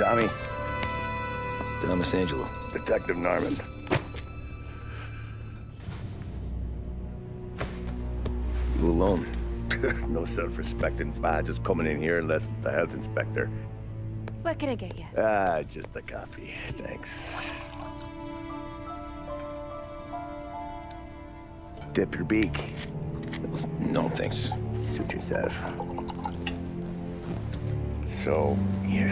Tommy. Thomas Angelo. Detective Norman. You alone? no self-respecting badges coming in here unless it's the health inspector. What can I get you? Ah, just a coffee. Thanks. Dip your beak. No, thanks. Suit yourself. So, you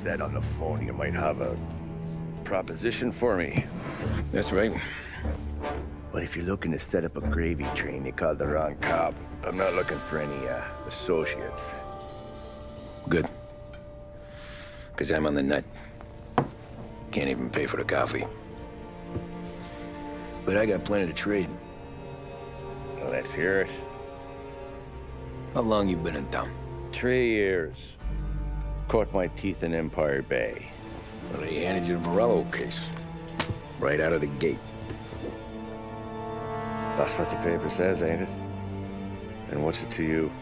said on the phone you might have a proposition for me. That's right. Well, if you're looking to set up a gravy train, you called the wrong cop. I'm not looking for any, uh, associates. Good. Because I'm on the nut. Can't even pay for the coffee. But I got plenty to trade. Well, let's hear it. How long you been in town? Three years. Caught my teeth in Empire Bay. Well, they handed you the Morello case. Right out of the gate. That's what the paper says, ain't it? And what's it to you?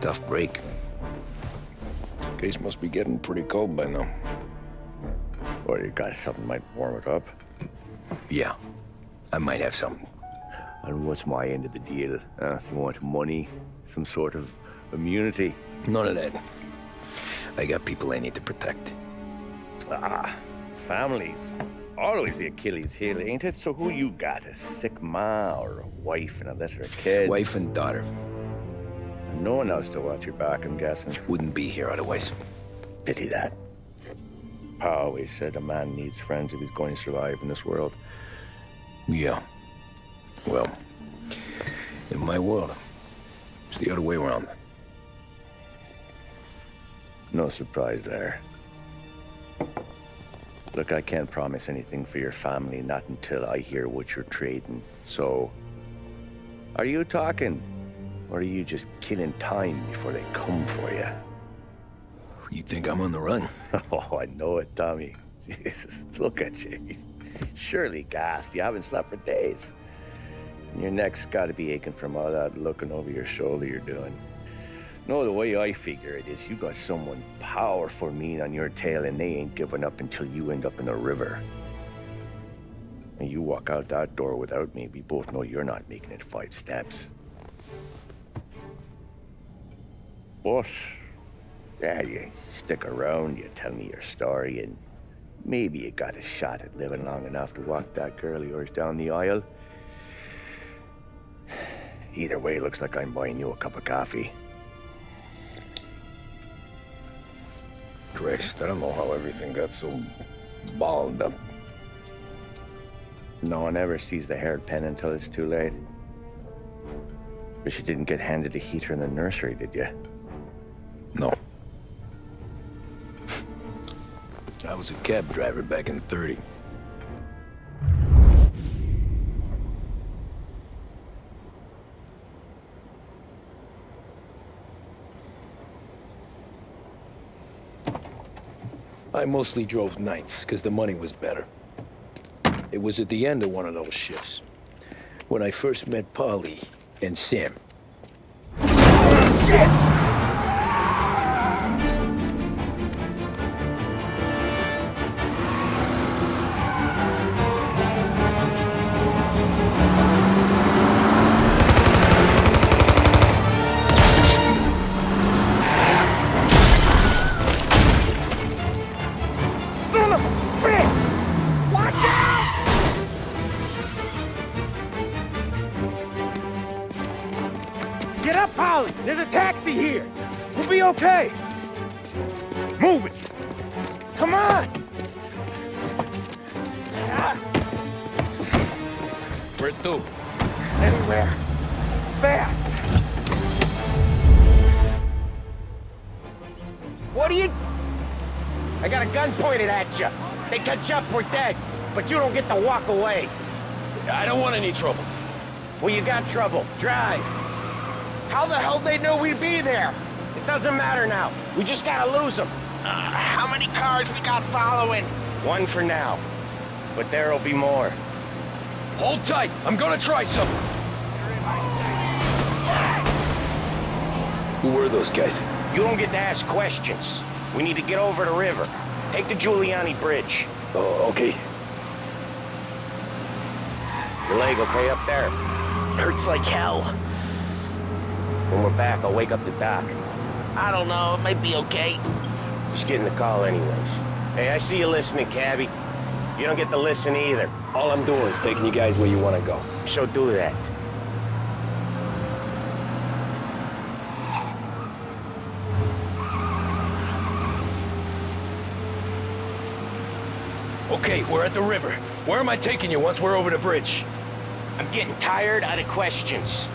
Tough break. Case must be getting pretty cold by now. Or you got something might warm it up? Yeah. I might have something. And what's my end of the deal? Uh, you want money? Some sort of immunity? None of that. I got people I need to protect. Ah, families. Always the Achilles heel, ain't it? So who you got? A sick ma or a wife and a litter of kids? Wife and daughter. And no one else to watch your back, I'm guessing. Wouldn't be here otherwise. Pity that. Pa always said a man needs friends if he's going to survive in this world. Yeah. Well, in my world, it's the other way around. No surprise there. Look, I can't promise anything for your family, not until I hear what you're trading. So, are you talking? Or are you just killing time before they come for you? You think I'm on the run? Oh, I know it, Tommy. Jesus, look at you. Surely gassed. You haven't slept for days. And your neck's got to be aching from all that looking over your shoulder you're doing. No, the way I figure it is you got someone powerful mean on your tail and they ain't giving up until you end up in the river. And you walk out that door without me, we both know you're not making it five steps. But, yeah, you stick around, you tell me your story, and maybe you got a shot at living long enough to walk that girl of yours down the aisle. Either way, looks like I'm buying you a cup of coffee. Christ, I don't know how everything got so balled up. No one ever sees the hairpin until it's too late. But you didn't get handed a heater in the nursery, did you? No. I was a cab driver back in 30. I mostly drove nights, because the money was better. It was at the end of one of those shifts, when I first met Paulie and Sam. Son They catch up, we're dead. But you don't get to walk away. I don't want any trouble. Well, you got trouble. Drive. How the hell they know we'd be there? It doesn't matter now. We just gotta lose them. Uh, how many cars we got following? One for now. But there'll be more. Hold tight. I'm gonna try something. Who were those guys? You don't get to ask questions. We need to get over the river. Take the Giuliano Bridge. Oh, okay. Your leg okay up there? Hurts like hell. When we're back, I'll wake up the doc. I don't know, it might be okay. Just getting the call anyways. Hey, I see you listening, Cabby. You don't get to listen either. All I'm doing is taking you guys where you want to go. So do that. Okay, we're at the river. Where am I taking you once we're over the bridge? I'm getting tired out of questions.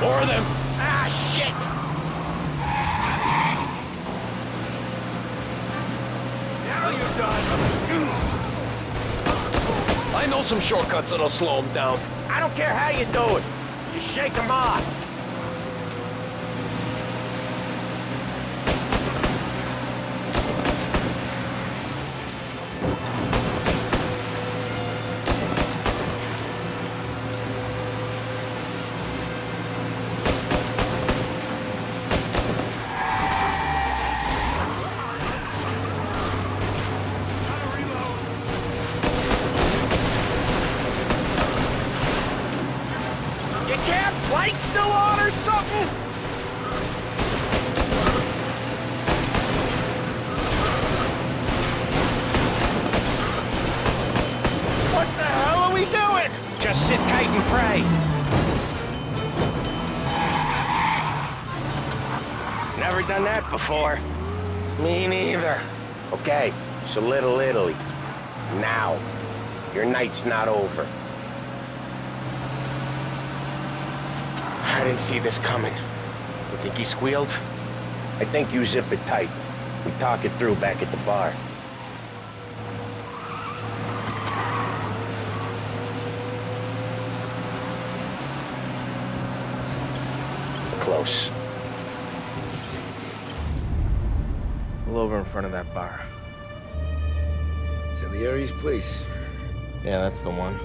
More of them. Ah, shit! Now you're done. I know some shortcuts that'll slow them down. I don't care how you do it. Just shake them off. So Little Italy. Now. Your night's not over. I didn't see this coming. You think he squealed? I think you zip it tight. We talk it through back at the bar. Close. A little over in front of that bar. Salieri's place. Yeah, that's the one.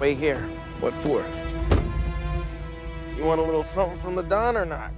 Wait here. What for? You want a little something from the Don or not?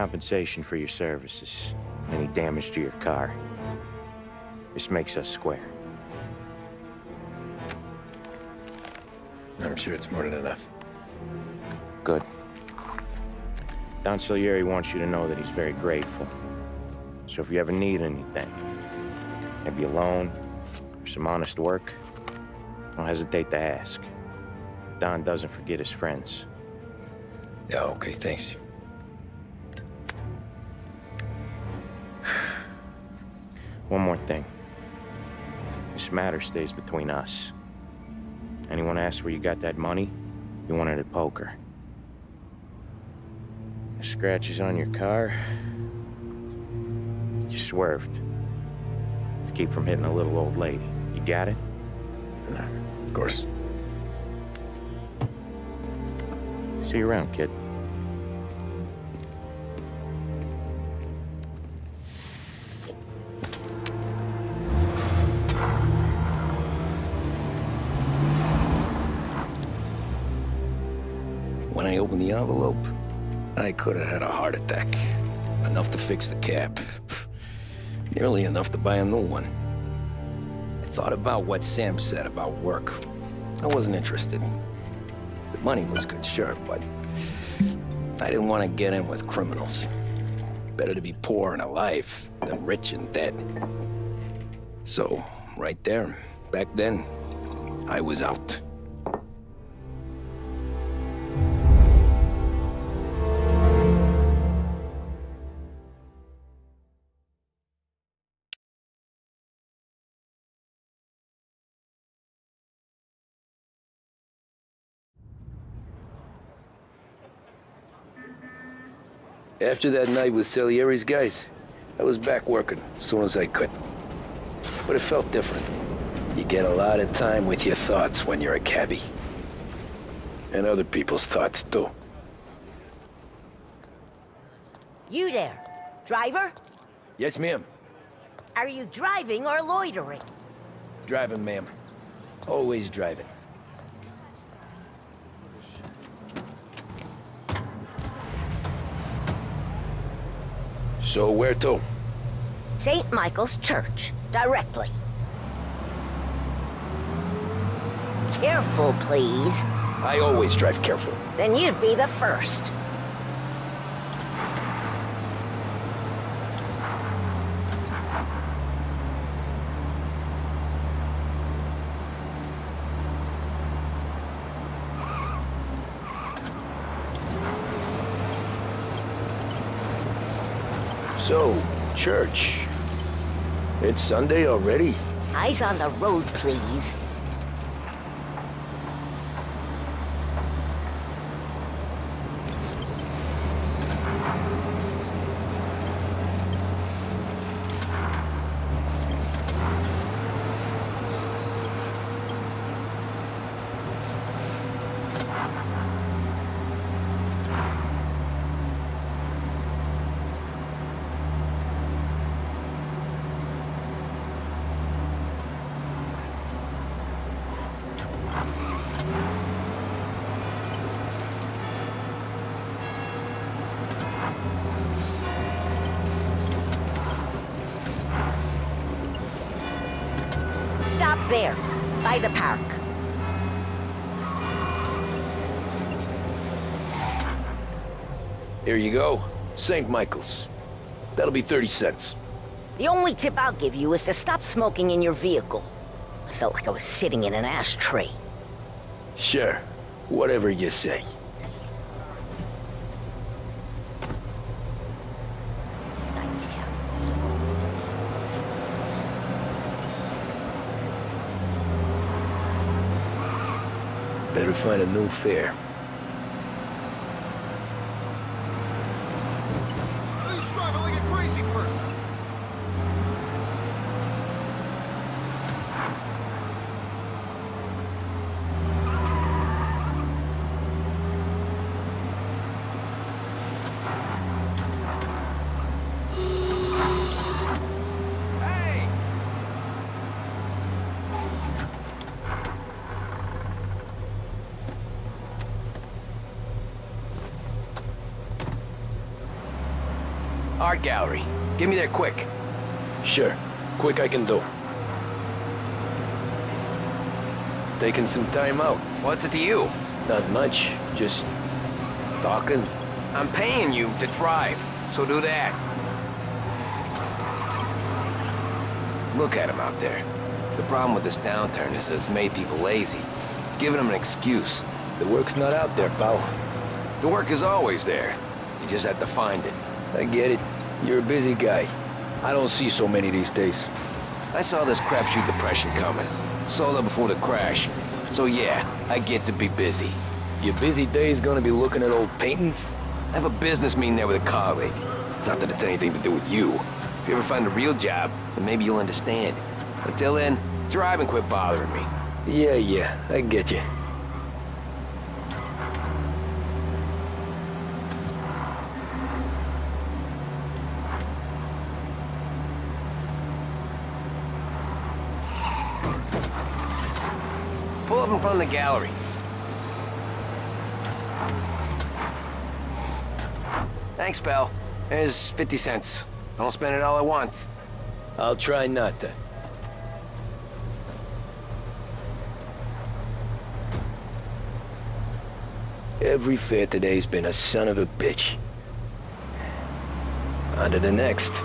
Compensation for your services. Any damage to your car. This makes us square. I'm sure it's more than enough. Good. Don Salieri wants you to know that he's very grateful. So if you ever need anything, maybe a loan or some honest work, don't hesitate to ask. Don doesn't forget his friends. Yeah, okay, thanks. One more thing. This matter stays between us. Anyone asks where you got that money, you wanted it at poker. The scratches on your car, you swerved. To keep from hitting a little old lady. You got it? Of course. See you around, kid. Heart attack. Enough to fix the cap. Nearly enough to buy a new one. I thought about what Sam said about work. I wasn't interested. The money was good, sure, but I didn't want to get in with criminals. Better to be poor and alive than rich and dead. So, right there, back then, I was out. After that night with Salieri's guys, I was back working as soon as I could. But it felt different. You get a lot of time with your thoughts when you're a cabbie. And other people's thoughts, too. You there. Driver? Yes, ma'am. Are you driving or loitering? Driving, ma'am. Always driving. So where to? St. Michael's Church. Directly. Careful, please. I always drive careful. Then you'd be the first. So, church. It's Sunday already? Eyes on the road, please. Stop there, by the park. Here you go. St. Michael's. That'll be 30 cents. The only tip I'll give you is to stop smoking in your vehicle. I felt like I was sitting in an ashtray. Sure. Whatever you say. As I tell, as always. Better find a new fare. Who's driving like a crazy person? Hey! Art gallery. Get me there quick. Sure. Quick I can do. Taking some time out. What's it to you? Not much. Just talking. I'm paying you to drive, so do that. Look at him out there. The problem with this downturn is that it's made people lazy, giving them an excuse. The work's not out there, pal. The work is always there. You just have to find it. I get it. You're a busy guy. I don't see so many these days. I saw this crapshoot depression coming. Sold it before the crash. So yeah, I get to be busy. Your busy day's gonna be looking at old paintings? I have a business meeting there with a colleague. Not that it's anything to do with you. If you ever find a real job, then maybe you'll understand. Until then, drive and quit bothering me. Yeah, yeah, I get you. gallery. Thanks, pal. There's 50 cents. Don't spend it all at once. I'll try not to. Every fair today's been a son of a bitch. On to the next.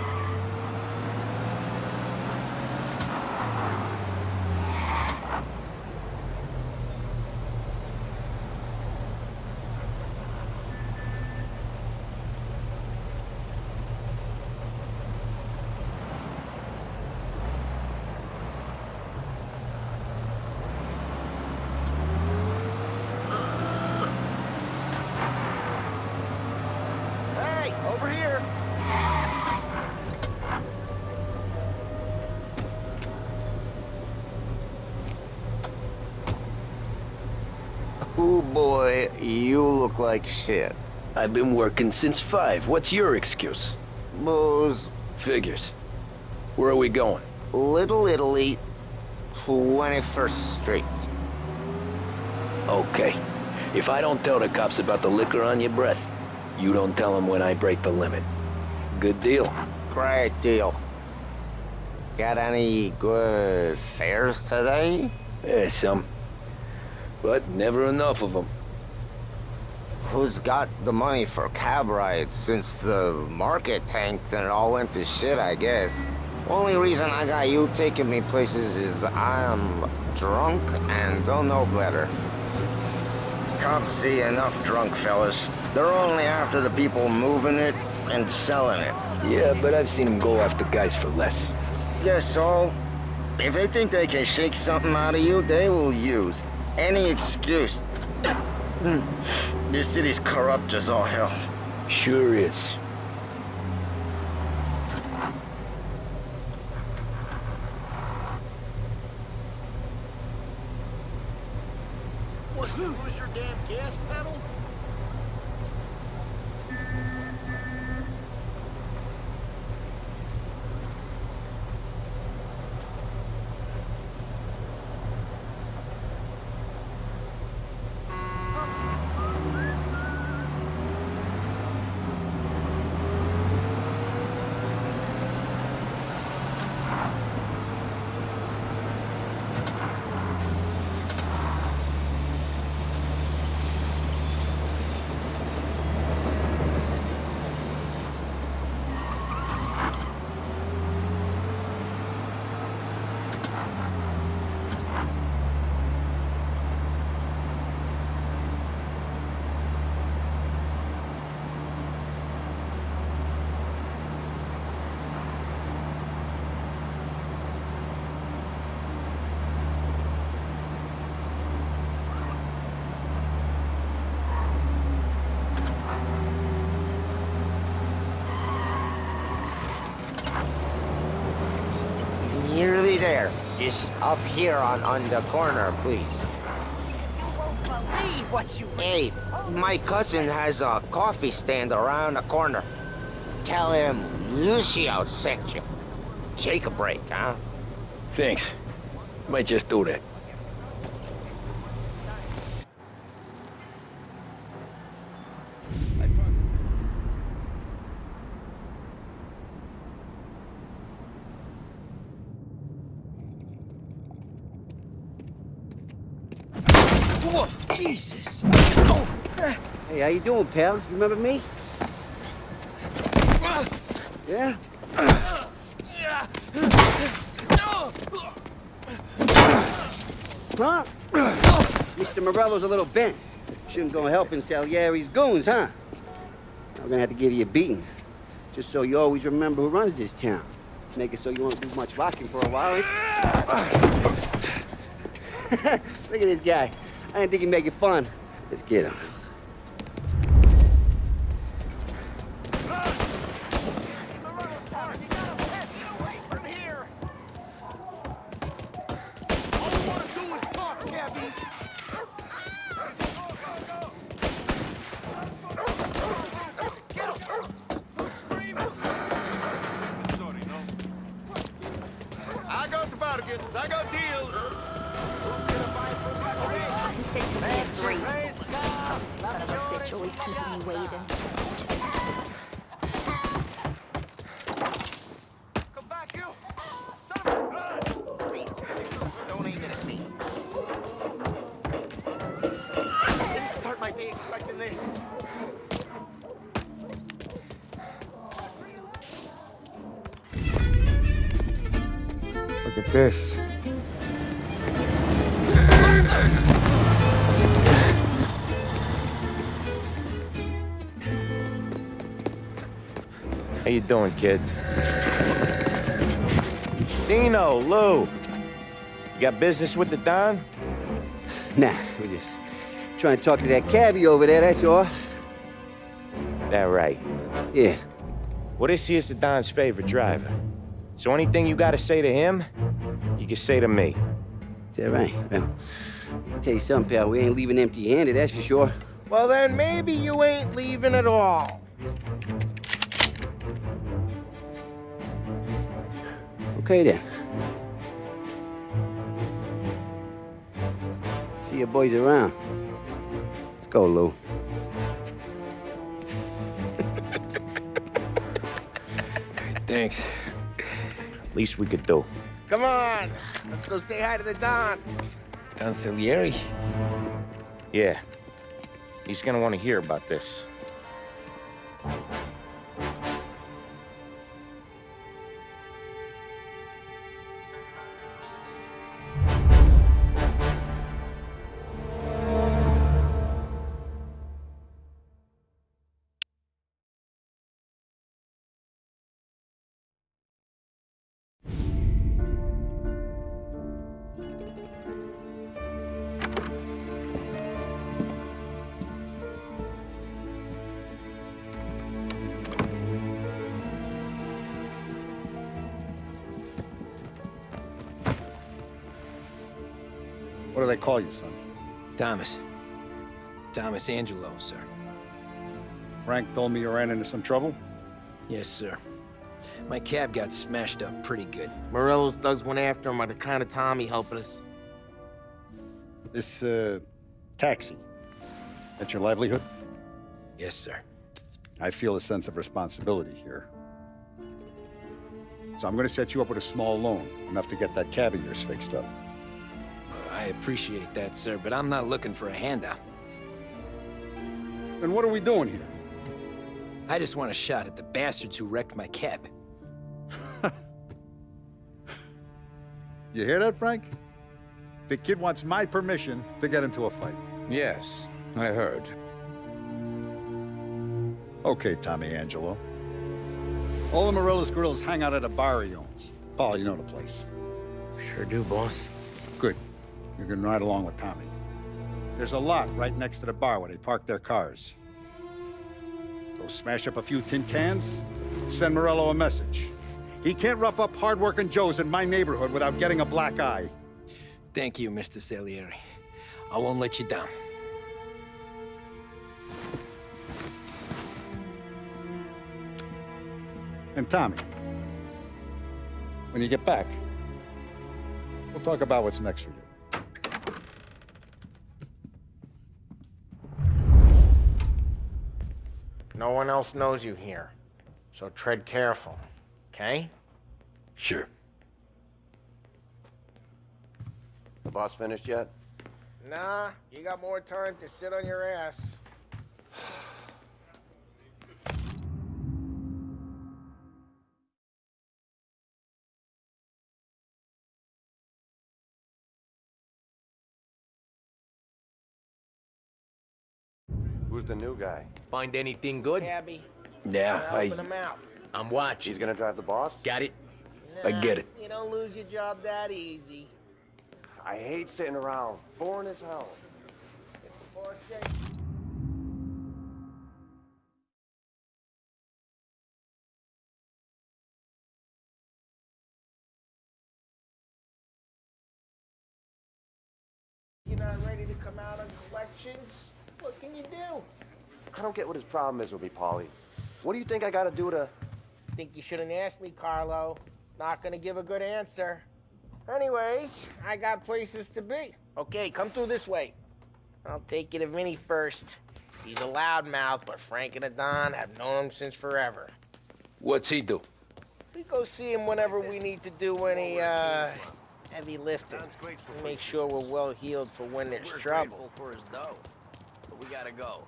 Boy, you look like shit. I've been working since five. What's your excuse? Booze, Figures. Where are we going? Little Italy, 21st Street. Okay. If I don't tell the cops about the liquor on your breath, you don't tell them when I break the limit. Good deal. Great deal. Got any good fares today? Yeah, some. But never enough of them. Who's got the money for cab rides since the market tanked and it all went to shit, I guess? Only reason I got you taking me places is I'm drunk and don't know better. Cops see enough drunk fellas. They're only after the people moving it and selling it. Yeah, but I've seen them go after guys for less. Guess so. If they think they can shake something out of you, they will use any excuse. this city's corrupt as all hell. Sure is. What, you lose your damn gas pedal? Nearly there. Just up here on, on the corner, please. Believe what you Hey, my cousin has a coffee stand around the corner. Tell him Lucio sent you. Take a break, huh? Thanks. Might just do that. Jesus. Hey, how you doing, pal? You remember me? Yeah? Huh? Mr. Morello's a little bent. Shouldn't go helping Salieri's goons, huh? I'm gonna have to give you a beating. Just so you always remember who runs this town. Make it so you won't do much rocking for a while. Look at this guy. I didn't think he'd make it fun. Let's get him. Doing, kid? Dino, Lou. You got business with the Don? Nah, we just trying to talk to that cabbie over there, that's all. That right. Yeah. Well, this here's the Don's favorite driver. So anything you gotta say to him, you can say to me. Is that right? Well, I'll tell you something, pal. We ain't leaving empty-handed, that's for sure. Well, then maybe you ain't leaving at all. Okay, then. See your boys around. Let's go, Lou. Thanks. At least we could do. Come on, let's go say hi to the Don. Don Salieri? Yeah. He's gonna want to hear about this. What do they call you, son? Thomas. Thomas Angelo, sir. Frank told me you ran into some trouble? Yes, sir. My cab got smashed up pretty good. Morello's thugs went after him on account of Tommy helping us. This, uh, taxi. That's your livelihood? Yes, sir. I feel a sense of responsibility here. So I'm gonna set you up with a small loan, enough to get that cab of yours fixed up. I appreciate that, sir, but I'm not looking for a handout. Then what are we doing here? I just want a shot at the bastards who wrecked my cab. You hear that, Frank? The kid wants my permission to get into a fight. Yes, I heard. Okay, Tommy Angelo. All the Morello's girls hang out at a bar he owns. Paul, you know the place. Sure do, boss. Good. You can ride along with Tommy. There's a lot right next to the bar where they park their cars. Go smash up a few tin cans, send Morello a message. He can't rough up hard-working Joes in my neighborhood without getting a black eye. Thank you, Mr. Salieri. I won't let you down. And Tommy, when you get back, we'll talk about what's next for you. No one else knows you here, so tread careful, okay? Sure. The boss finished yet? Nah, you got more time to sit on your ass. The new guy? Find anything good? Cabby, Yeah, I, helping him out. I'm watching. He's gonna drive the boss? Got it? I get it. You don't lose your job that easy. I hate sitting around. Boring as hell. You're not ready to come out on collections? What can you do? I don't get what his problem is with me, Paulie. What do you think I gotta do to... Think you shouldn't ask me, Carlo. Not gonna give a good answer. Anyways, I got places to be. Okay, come through this way. I'll take you to Vinny first. He's a loudmouth, but Frank and the Don have known him since forever. What's he do? We go see him whenever we need to do any, uh, heavy lifting. Make sure we're well healed for when there's trouble. Grateful for his dough, but we gotta go.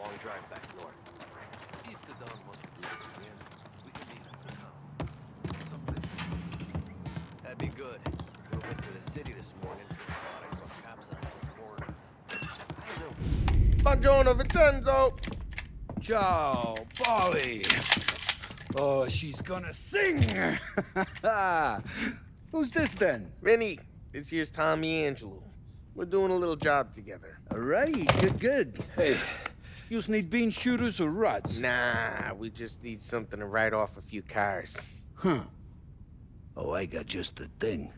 Long drive back north. If the Don wants to do it again, we can leave him to town. Someplace. That'd be good. Drove into the city this morning. Thought I saw cops on the corner. Buongiorno, Vincenzo. Ciao, Paulie. Oh, she's gonna sing. Who's this then? Vinny, this here's Tommy Angelo. We're doing a little job together. All right, good, good. Hey, you need bean shooters or rods? Nah, we just need something to write off a few cars. Huh. Oh, I got just the thing.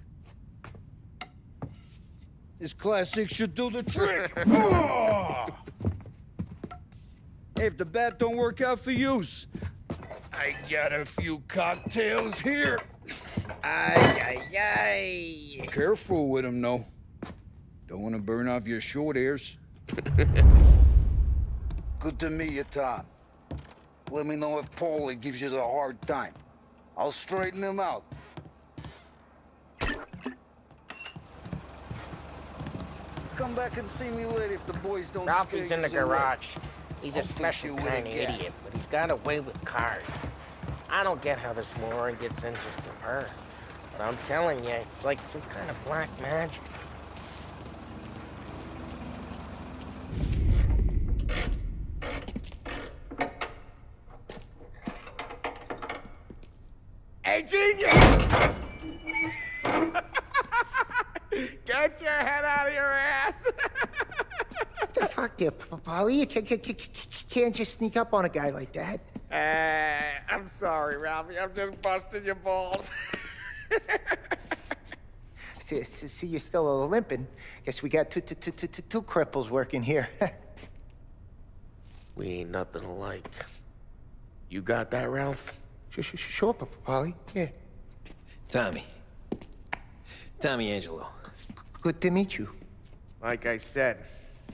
This classic should do the trick. Oh! If the bat don't work out for yous, I got a few cocktails here. Ay, ay, ay. Careful with them, though. Don't want to burn off your short hairs. Good to meet you, Tom. Let me know if Paulie gives you a hard time. I'll straighten him out. Come back and see me later if the boys don't Ralphie's in the a garage. He's a I'll fix special kind a of gap. idiot, but he's got a way with cars. I don't get how this moron gets interest in her. But I'm telling you, it's like some kind of black magic. Genius! Get your head out of your ass! What the fuck there, P- Paulie? You ca- ca- ca- ca- can't just sneak up on a guy like that. Uh, I'm sorry, Ralphie. I'm just busting your balls. See, see, see you're still limping. Guess we got two, two, two, two, two, two cripples working here. we ain't nothing alike. You got that, Ralph? Sh- sh- Sure, P- Paulie. Yeah. Tommy. Tommy Angelo. Good to meet you. Like I said,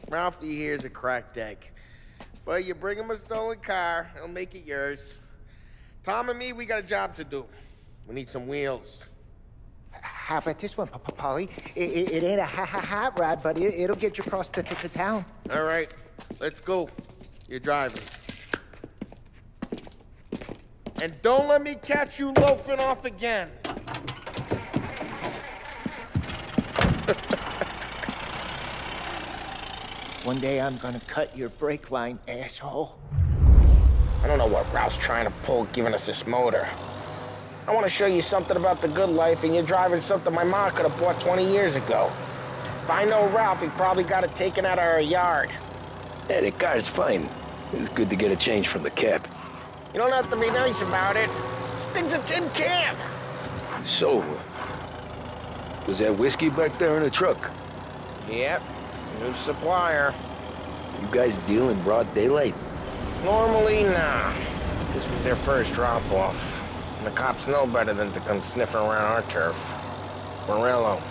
Ralphie here's a cracked egg. But you bring him a stolen car, he'll make it yours. Tom and me, we got a job to do. We need some wheels. How about this one, Papa P- Paulie? It, it, it ain't a ha ha hot rod, but it, it'll get you across to, to, to town. All right, let's go. You're driving. And don't let me catch you loafing off again. One day I'm gonna cut your brake line, asshole. I don't know what Ralph's trying to pull giving us this motor. I want to show you something about the good life, and you're driving something my mom could have bought 20 years ago. If I know Ralph, he probably got it taken out of our yard. Yeah, the car's fine. It's good to get a change from the cab. You don't have to be nice about it. This thing's a tin can. So, was that whiskey back there in the truck? Yep, new supplier. You guys deal in broad daylight? Normally, nah. This was their first drop-off. And the cops know better than to come sniffing around our turf. Morello,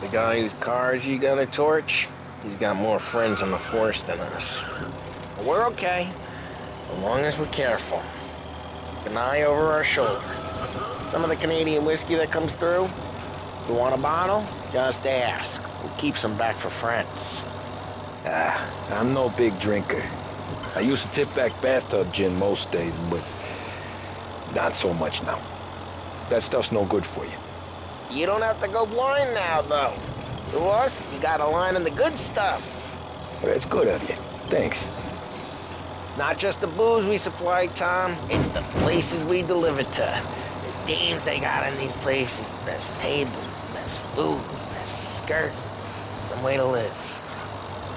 the guy whose cars you got a torch, he's got more friends in the force than us. But we're okay, so long as we're careful. An eye over our shoulder. Some of the Canadian whiskey that comes through, you want a bottle? Just ask. We'll keep some back for friends. Ah, I'm no big drinker. I used to tip back bathtub gin most days, but not so much now. That stuff's no good for you. You don't have to go blind now, though. To us, you got a line in the good stuff. But it's good of you. Thanks. Not just the booze we supply, Tom. It's the places we deliver to. The dames they got in these places. Best tables, best food, best skirt. Some way to live.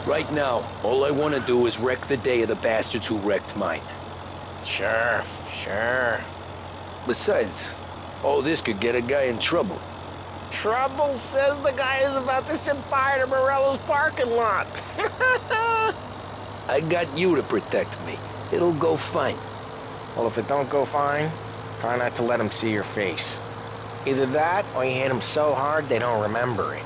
Right now, all I want to do is wreck the day of the bastards who wrecked mine. Sure, sure. Besides, all this could get a guy in trouble. Trouble says the guy is about to set fire to Morello's parking lot. I got you to protect me. It'll go fine. Well, if it don't go fine, try not to let them see your face. Either that, or you hit them so hard they don't remember it.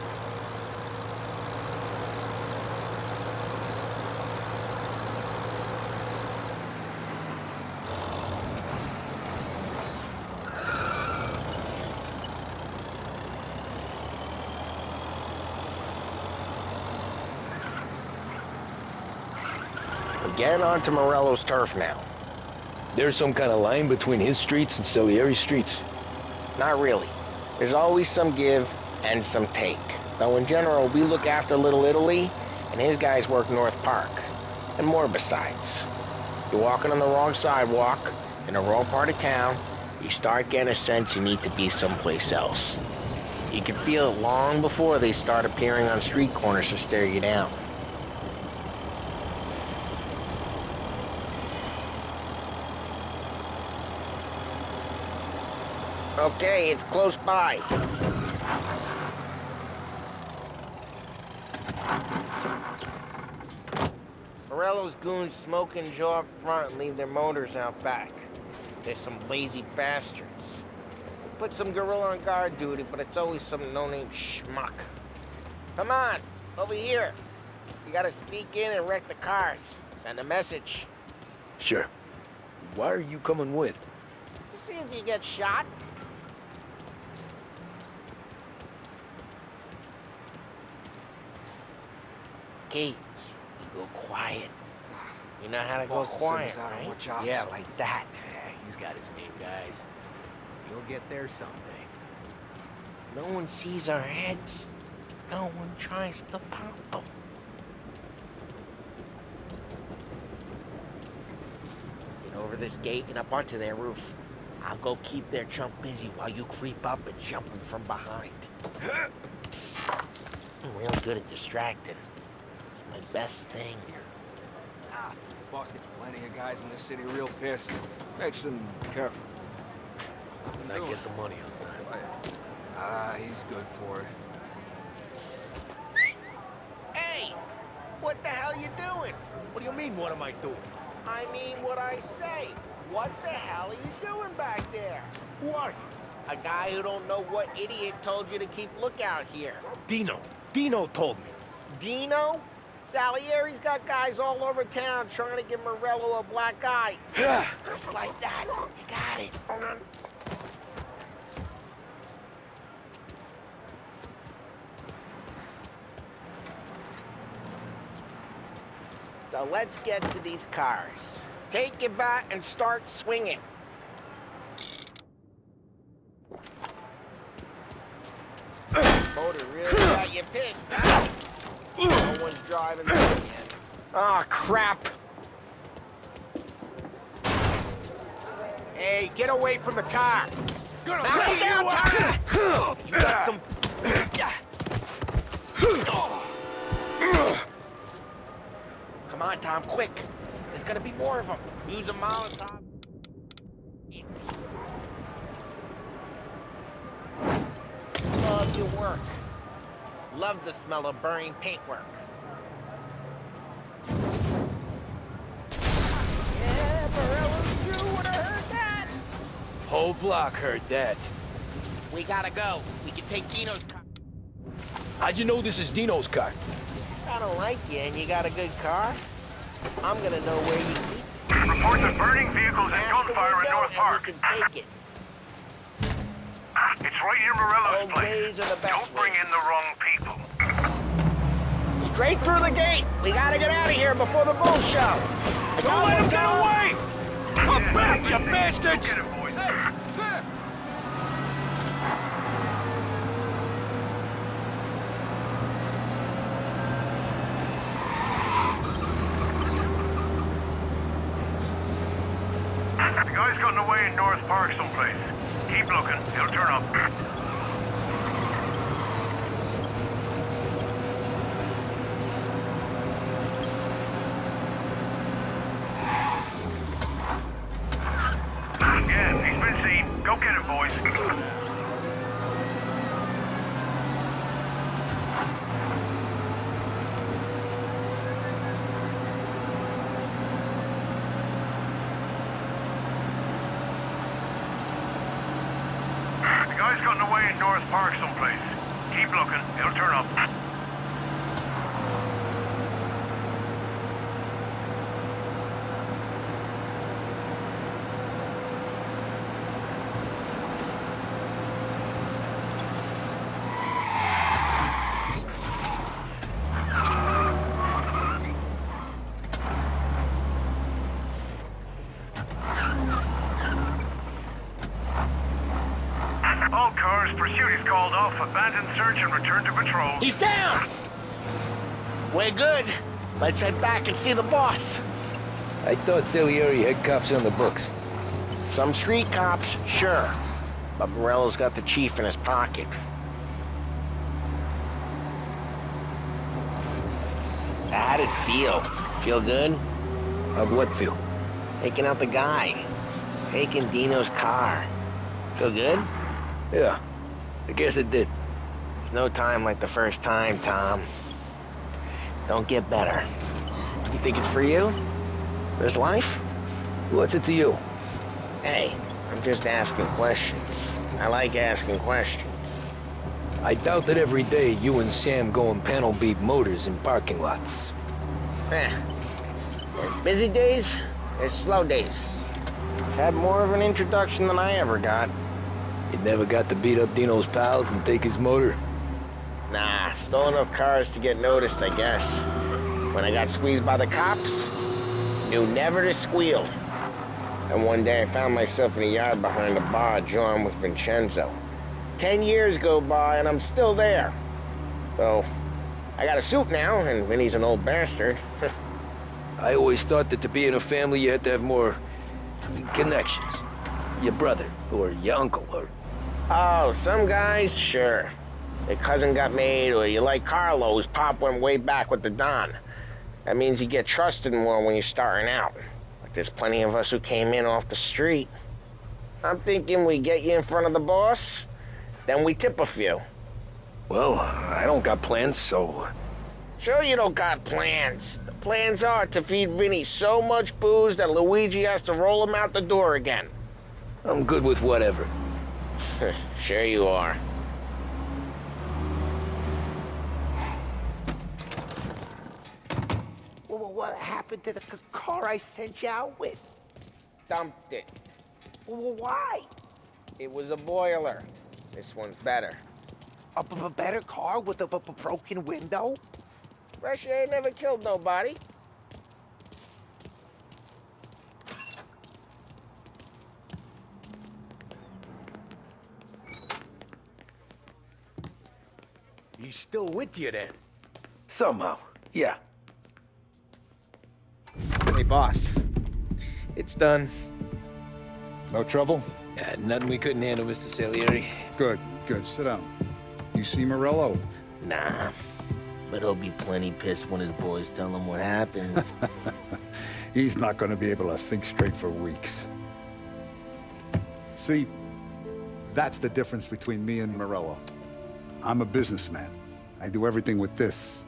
Getting onto Morello's turf now. There's some kind of line between his streets and Salieri's streets. Not really. There's always some give and some take. Though in general, we look after Little Italy, and his guys work North Park. And more besides. You're walking on the wrong sidewalk, in the wrong part of town, you start getting a sense you need to be someplace else. You can feel it long before they start appearing on street corners to stare you down. Okay, it's close by. Morello's goons smoke and Joe up front and leave their motors out back. They're some lazy bastards. They put some gorilla on guard duty, but it's always some no-name schmuck. Come on, over here. You gotta sneak in and wreck the cars. Send a message. Sure. Why are you coming with? To see if you get shot. You go quiet. You know how to go Boss will send quiet, us out on right? Yeah, like that. He's got his main guys. You'll get there someday. No one sees our heads. No one tries to pop them. Get over this gate and up onto their roof. I'll go keep their chump busy while you creep up and jump them from behind. I'm real good at distracting. It's my best thing. Here. Ah, boss gets plenty of guys in the city real pissed. Makes them careful. Does I get the money on time? Ah, he's good for it. Hey! What the hell you doing? What do you mean, what am I doing? I mean what I say. What the hell are you doing back there? Who are you? A guy who don't know what idiot told you to keep lookout here. Dino. Dino told me. Dino? Salieri's got guys all over town trying to give Morello a black eye. Just like that. You got it. Hold on. So let's get to these cars. Take it back and start swinging. Motor really got you pissed, huh? No one's driving again. Oh, crap. Hey, get away from the car. Gonna Knock it down, Tyler! You got some... Come on, Tom, quick. There's gonna be more of them. Use a Molotov. Love your work. Love the smell of burning paintwork. Yeah, Morello's crew would have heard that. Whole block heard that. We gotta go. We can take Dino's car. How'd you know this is Dino's car? I don't like you and you got a good car. I'm gonna know where you keep it. Reports of burning vehicles and gunfire in North Park. We can take it. It's right near Morello's Old place. are the best Don't bring ways. in the wrong people. Straight through the gate. We gotta get out of here before the bull show. Don't let him get away! Come back, you bastards! Get it, boys. The guy's gotten away in North Park someplace. Keep looking. He'll turn up. Yeah, he's been seen. Go get him, boys. Called off, abandon search and return to patrol. He's down! We're good. Let's head back and see the boss. I thought Salieri had cops on the books. Some street cops, sure. But Morello's got the chief in his pocket. How'd it feel? Feel good? How'd what feel? Taking out the guy. Taking Dino's car. Feel good? Yeah, I guess it did. There's no time like the first time, Tom. Don't get better. You think it's for you? This life? What's it to you? Hey, I'm just asking questions. I like asking questions. I doubt that every day you and Sam go and panel beat motors in parking lots. Eh. There's busy days, there's slow days. I've had more of an introduction than I ever got. You never got to beat up Dino's pals and take his motor? Nah, stole enough cars to get noticed, I guess. When I got squeezed by the cops, knew never to squeal. And one day I found myself in a yard behind a bar drawn with Vincenzo. Ten years go by and I'm still there. So, I got a suit now, and Vinny's an old bastard. I always thought that to be in a family you had to have more connections. Your brother, or your uncle, or... Oh, some guys, sure. Your cousin got made, or you like Carlo's pop went way back with the Don. That means you get trusted more when you're starting out. Like there's plenty of us who came in off the street. I'm thinking we get you in front of the boss, then we tip a few. Well, I don't got plans, so... Uh, sure you don't got plans. The plans are to feed Vinny so much booze that Luigi has to roll him out the door again. I'm good with whatever. sure you are. Well, what happened to the car I sent you out with? Dumped it. Well, why? It was a boiler. This one's better. A b- b- better car with a b- b- broken window? Fresh air never killed nobody. Still with you then? Somehow, yeah. Hey, boss. It's done. No trouble? Yeah, nothing we couldn't handle, Mr. Salieri. Good, good. Sit down. You see Morello? Nah. But he'll be plenty pissed when his boys tell him what happened. He's not going to be able to think straight for weeks. See, that's the difference between me and Morello. I'm a businessman. I do everything with this.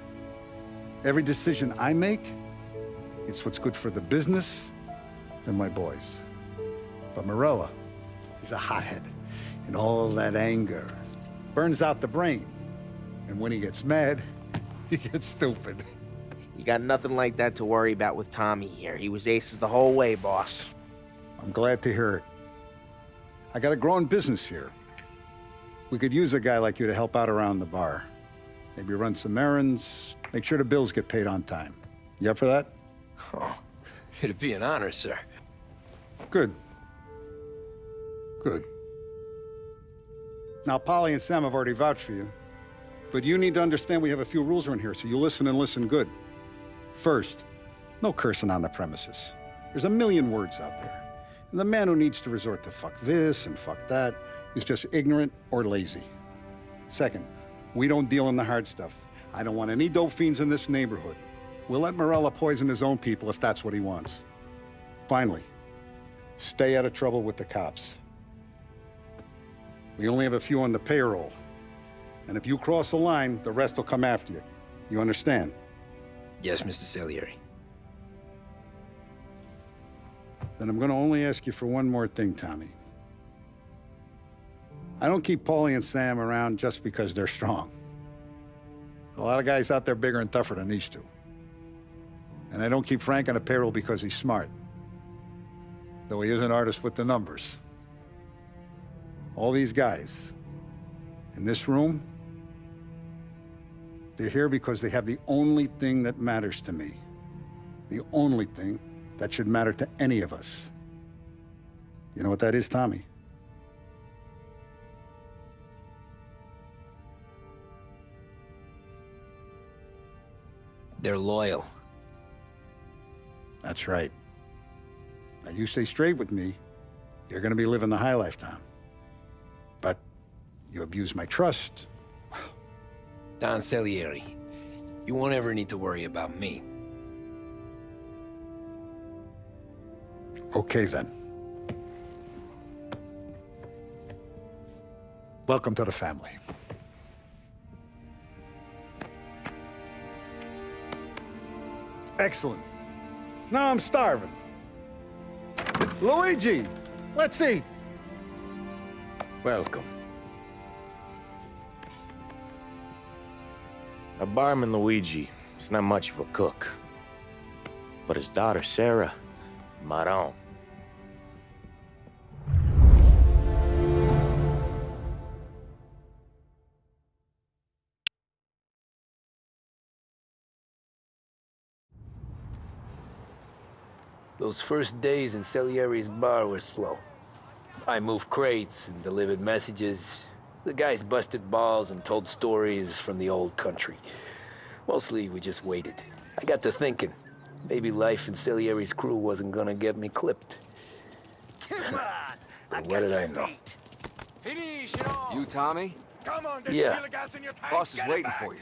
Every decision I make, it's what's good for the business and my boys. But Morello, is a hothead. And all that anger burns out the brain. And when he gets mad, he gets stupid. you got nothing like that to worry about with Tommy here. He was aces the whole way, boss. I'm glad to hear it. I got a growing business here. We could use a guy like you to help out around the bar. Maybe run some errands, make sure the bills get paid on time. You up for that? Oh, it'd be an honor, sir. Good. Good. Now, Paulie and Sam have already vouched for you. But you need to understand we have a few rules around here, so you listen and listen good. First, no cursing on the premises. There's a million words out there. And the man who needs to resort to fuck this and fuck that is just ignorant or lazy. Second, we don't deal in the hard stuff. I don't want any dope fiends in this neighborhood. We'll let Morello poison his own people if that's what he wants. Finally, stay out of trouble with the cops. We only have a few on the payroll. And if you cross the line, the rest will come after you. You understand? Yes, Mr. Salieri. Then I'm going to only ask you for one more thing, Tommy. I don't keep Paulie and Sam around just because they're strong. A lot of guys out there bigger and tougher than these two. And I don't keep Frank on a payroll because he's smart. Though he is an artist with the numbers. All these guys in this room, they're here because they have the only thing that matters to me. The only thing that should matter to any of us. You know what that is, Tommy? They're loyal. That's right. Now, you stay straight with me, you're gonna be living the high life, Tom. But you abuse my trust. Don Salieri, you won't ever need to worry about me. Okay, then. Welcome to the family. Excellent. Now I'm starving. Luigi, let's eat. Welcome. A barman Luigi is not much of a cook. But his daughter Sarah, Maron. Those first days in Salieri's bar were slow. I moved crates and delivered messages. The guys busted balls and told stories from the old country. Mostly, we just waited. I got to thinking, maybe life in Salieri's crew wasn't gonna get me clipped. But what did I know? You, Tommy? Come on, Yeah. Boss is waiting for you.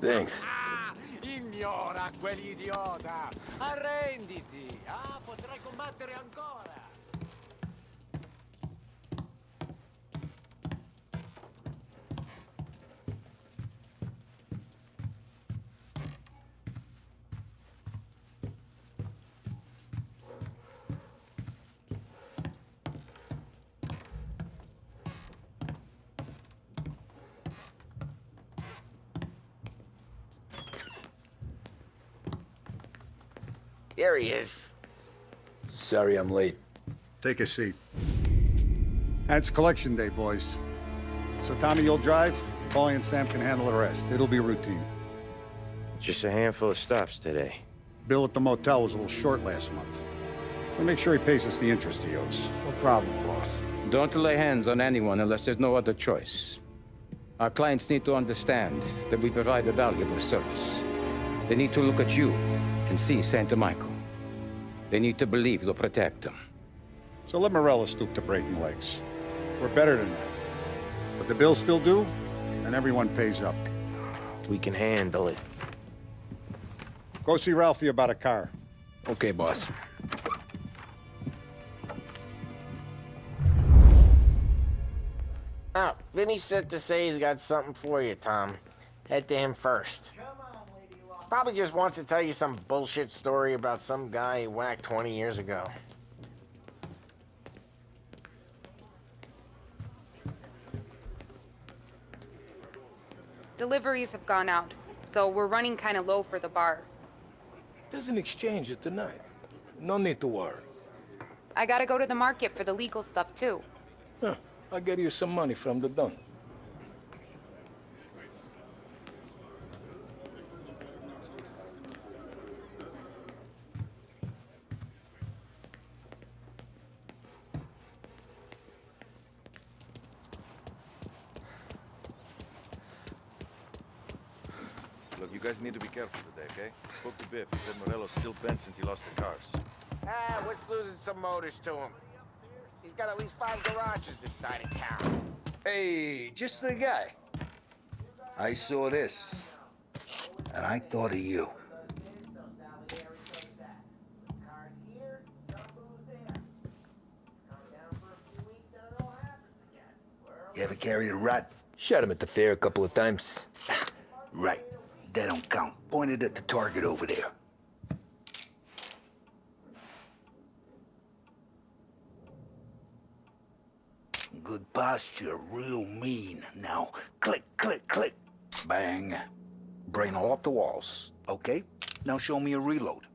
Thanks. Ignora quell'idiota! Arrenditi! Ah, potrai combattere ancora! Here he is. Sorry I'm late. Take a seat. And it's collection day, boys. So, Tommy, you'll drive. Paulie and Sam can handle the rest. It'll be routine. Just a handful of stops today. Bill at the motel was a little short last month. So make sure he pays us the interest he owes. No problem, boss. Don't lay hands on anyone unless there's no other choice. Our clients need to understand that we provide a valuable service. They need to look at you and see Santa Michael. They need to believe you'll protect them. So let Morello stoop to breaking legs. We're better than that. But the bills still due, and everyone pays up. We can handle it. Go see Ralphie about a car. Okay, boss. Oh, Vinny said to say he's got something for you, Tom. Head to him first. Probably just wants to tell you some bullshit story about some guy he whacked 20 years ago. Deliveries have gone out, so we're running kind of low for the bar. There's an exchange it tonight. No need to worry. I gotta go to the market for the legal stuff, too. Huh. I'll get you some money from the Don. Guys need to be careful today, okay? Spoke to Biff. He said Morello's still bent since he lost the cars. Ah, what's losing some motors to him? He's got at least five garages this side of town. Hey, just the guy. I saw this, and I thought of you. You ever carried a rat? Shot him at the fair a couple of times. Right. That don't count. Pointed at the target over there. Good posture, real mean. Now, click, click, click. Bang. Brain all up the walls. Okay? Now show me a reload.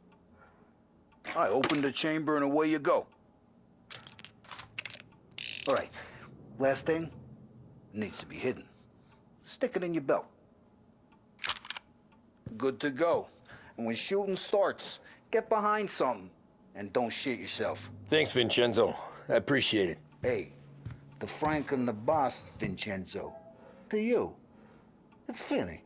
I open the chamber and away you go. All right. Last thing. Needs to be hidden. Stick it in your belt. Good to go. And when shooting starts, get behind something. And don't shit yourself. Thanks, Vincenzo. I appreciate it. Hey, the Frank and the boss, Vincenzo. To you. It's Vinny.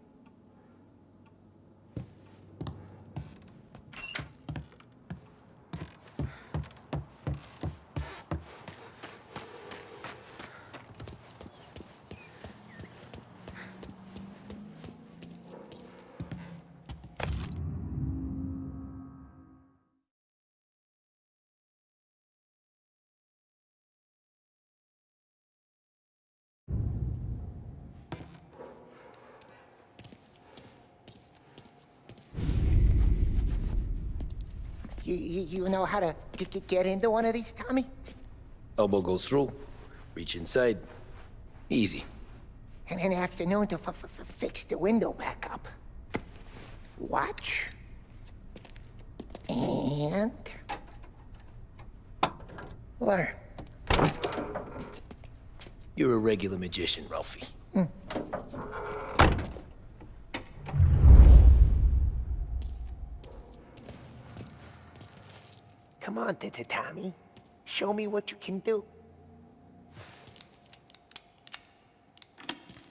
You, know how to get into one of these, Tommy? Elbow goes through. Reach inside. Easy. And an afternoon to fix the window back up. Watch. And... Learn. You're a regular magician, Ralphie. Hmm. Come on, T- T- Tommy. Show me what you can do.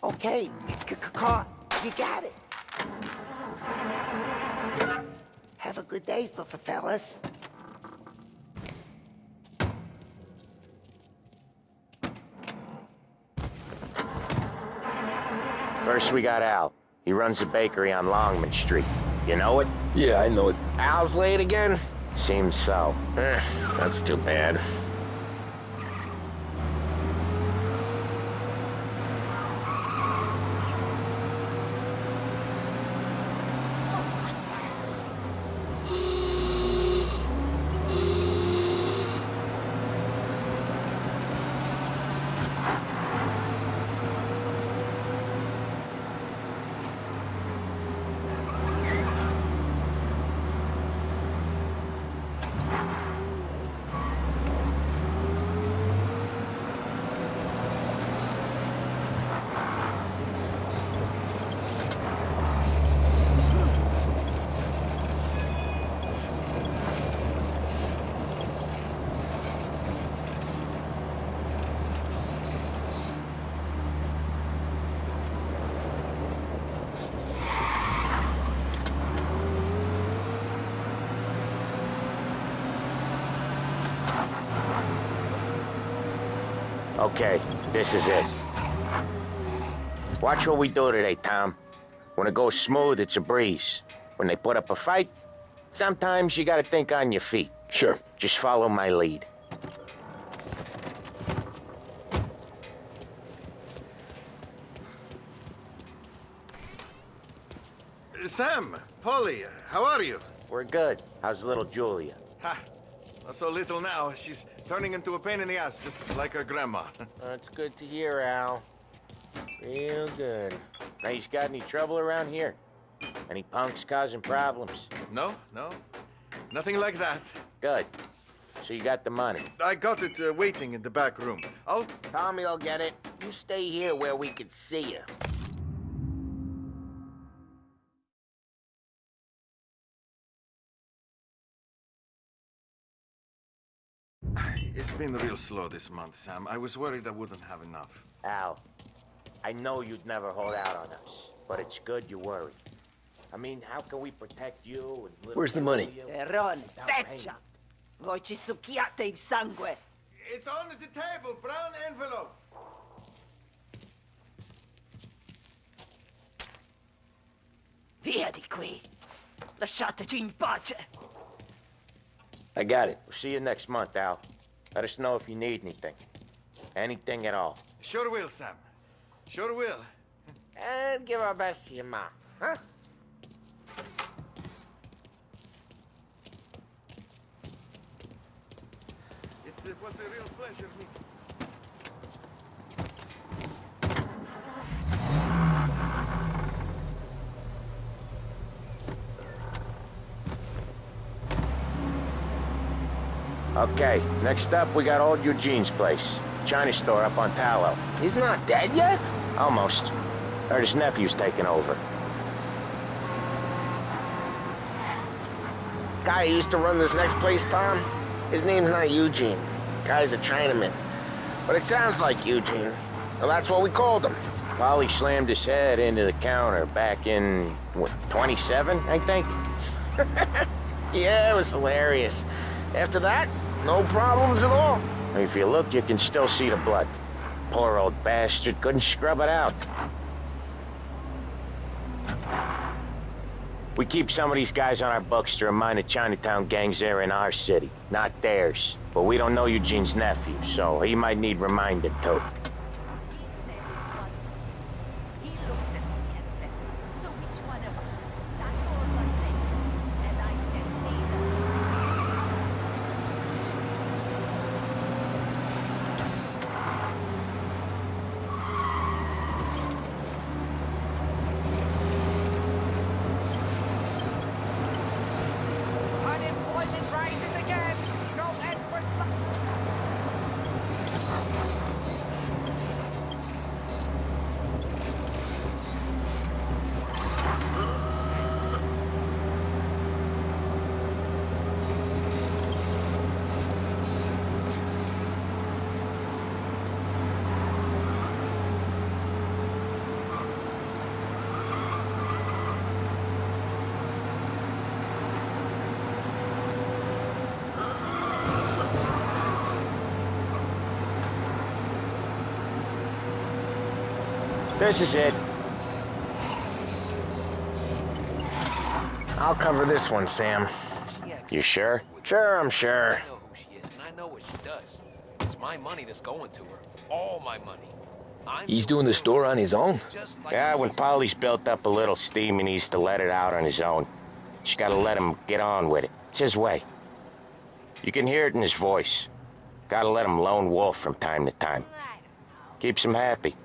Okay, it's c- c- caught. You got it. Have a good day, f- f- fellas. First, we got Al. He runs a bakery on Longman Street. You know it? Yeah, I know it. Al's late again? Seems so. Eh, that's too bad. Okay, this is it. Watch what we do today, Tom. When it goes smooth, it's a breeze. When they put up a fight, sometimes you gotta think on your feet. Sure. Just follow my lead. Sam, Paulie, how are you? We're good. How's little Julia? Ha! Not so little now. She's turning into a pain in the ass, just like her grandma. That's good to hear, Al. Real good. Now, you got any trouble around here? Any punks causing problems? No, no. Nothing like that. Good. So you got the money. I got it uh, waiting in the back room. I'll... Tommy will get it. You stay here where we can see you. It's been real slow this month, Sam. I was worried I wouldn't have enough. Al, I know you'd never hold out on us, but it's good you worry. I mean, how can we protect you and little Where's the money? Julia Terron, without! Voi ci succhiate il sangue! It's on the table, brown envelope. Via di qui! Lasciateci in pace! I got it. We'll see you next month, Al. Let us know if you need anything. Anything at all. Sure will, Sam. Sure will. And give our best to your mom, huh? It, it was a real pleasure meeting. Okay, next up, we got old Eugene's place. China store up on Tallow. He's not dead yet? Almost. Heard his nephew's taking over. Guy used to run this next place, Tom, his name's not Eugene. Guy's a Chinaman. But it sounds like Eugene. Well, that's what we called him. Paulie slammed his head into the counter back in, what, 27, I think? Yeah, it was hilarious. After that, no problems at all. If you look, you can still see the blood. Poor old bastard couldn't scrub it out. We keep some of these guys on our books to remind the Chinatown gangs they're in our city, not theirs. But we don't know Eugene's nephew, so he might need reminded too. This is it. I'll cover this one, Sam. You sure? Sure, I'm sure. I know who she is, and I know what she does. It's my money that's going to her. All my money. I'm He's doing the store on his own? Yeah, when Paulie's built up a little steam, he needs to let it out on his own. Just gotta let him get on with it. It's his way. You can hear it in his voice. Gotta let him lone wolf from time to time. Keeps him happy.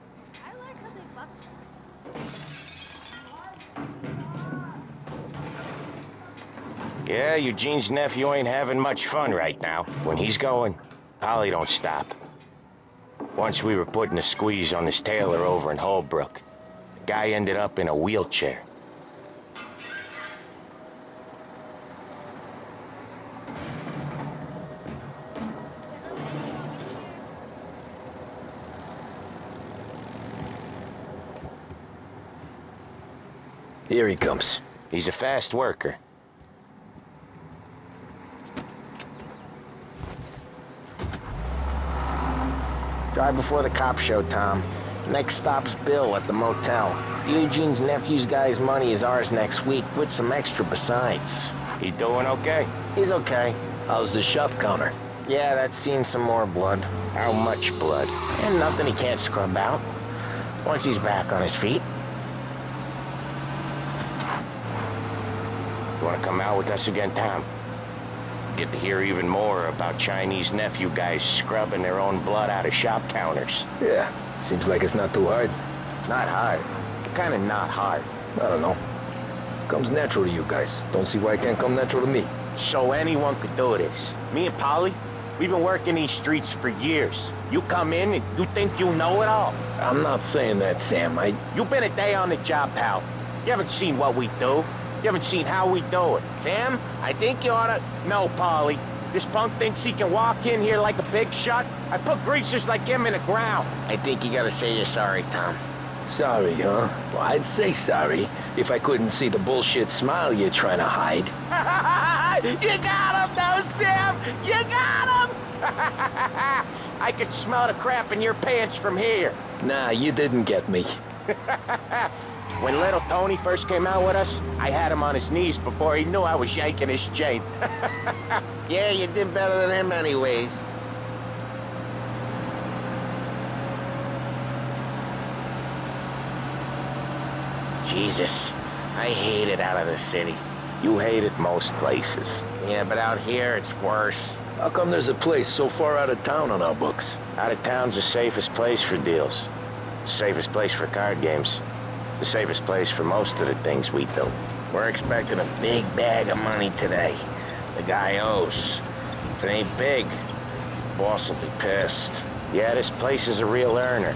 Yeah, Eugene's nephew ain't having much fun right now. When he's going, Paulie don't stop. Once we were putting a squeeze on this tailor over in Holbrook. The guy ended up in a wheelchair. Here he comes. He's a fast worker. Drive before the cop show, Tom. Next stop's Bill at the motel. Eugene's nephew's guy's money is ours next week, with some extra besides. He doing okay? He's okay. How's the shop counter? Yeah, that's seen some more blood. How much blood? And nothing he can't scrub out. Once he's back on his feet. You wanna come out with us again, Tom? Get to hear even more about Chinese nephew guys scrubbing their own blood out of shop counters. Yeah, seems like it's not too hard. Not hard. Kinda not hard. I don't know. Comes natural to you guys. Don't see why it can't come natural to me. So anyone could do this. Me and Paulie, we've been working these streets for years. You come in and you think you know it all. I'm not saying that, Sam. I... You've been a day on the job, pal. You haven't seen what we do. You haven't seen how we do it. Sam, I think you oughta... No, Paulie. This punk thinks he can walk in here like a big shot. I put greasers like him in the ground. I think you gotta say you're sorry, Tom. Sorry, huh? Well, I'd say sorry if I couldn't see the bullshit smile you're trying to hide. you got him, though, Sam! You got him! I could smell the crap in your pants from here. Nah, you didn't get me. when little Tony first came out with us, I had him on his knees before he knew I was yanking his chain. yeah, you did better than him anyways. Jesus, I hate it out of the city. You hate it most places. Yeah, but out here, it's worse. How come there's a place so far out of town on our books? Out of town's the safest place for deals. Safest place for card games. The safest place for most of the things we do. We're expecting a big bag of money today. The guy owes. If it ain't big, boss will be pissed. Yeah, this place is a real earner.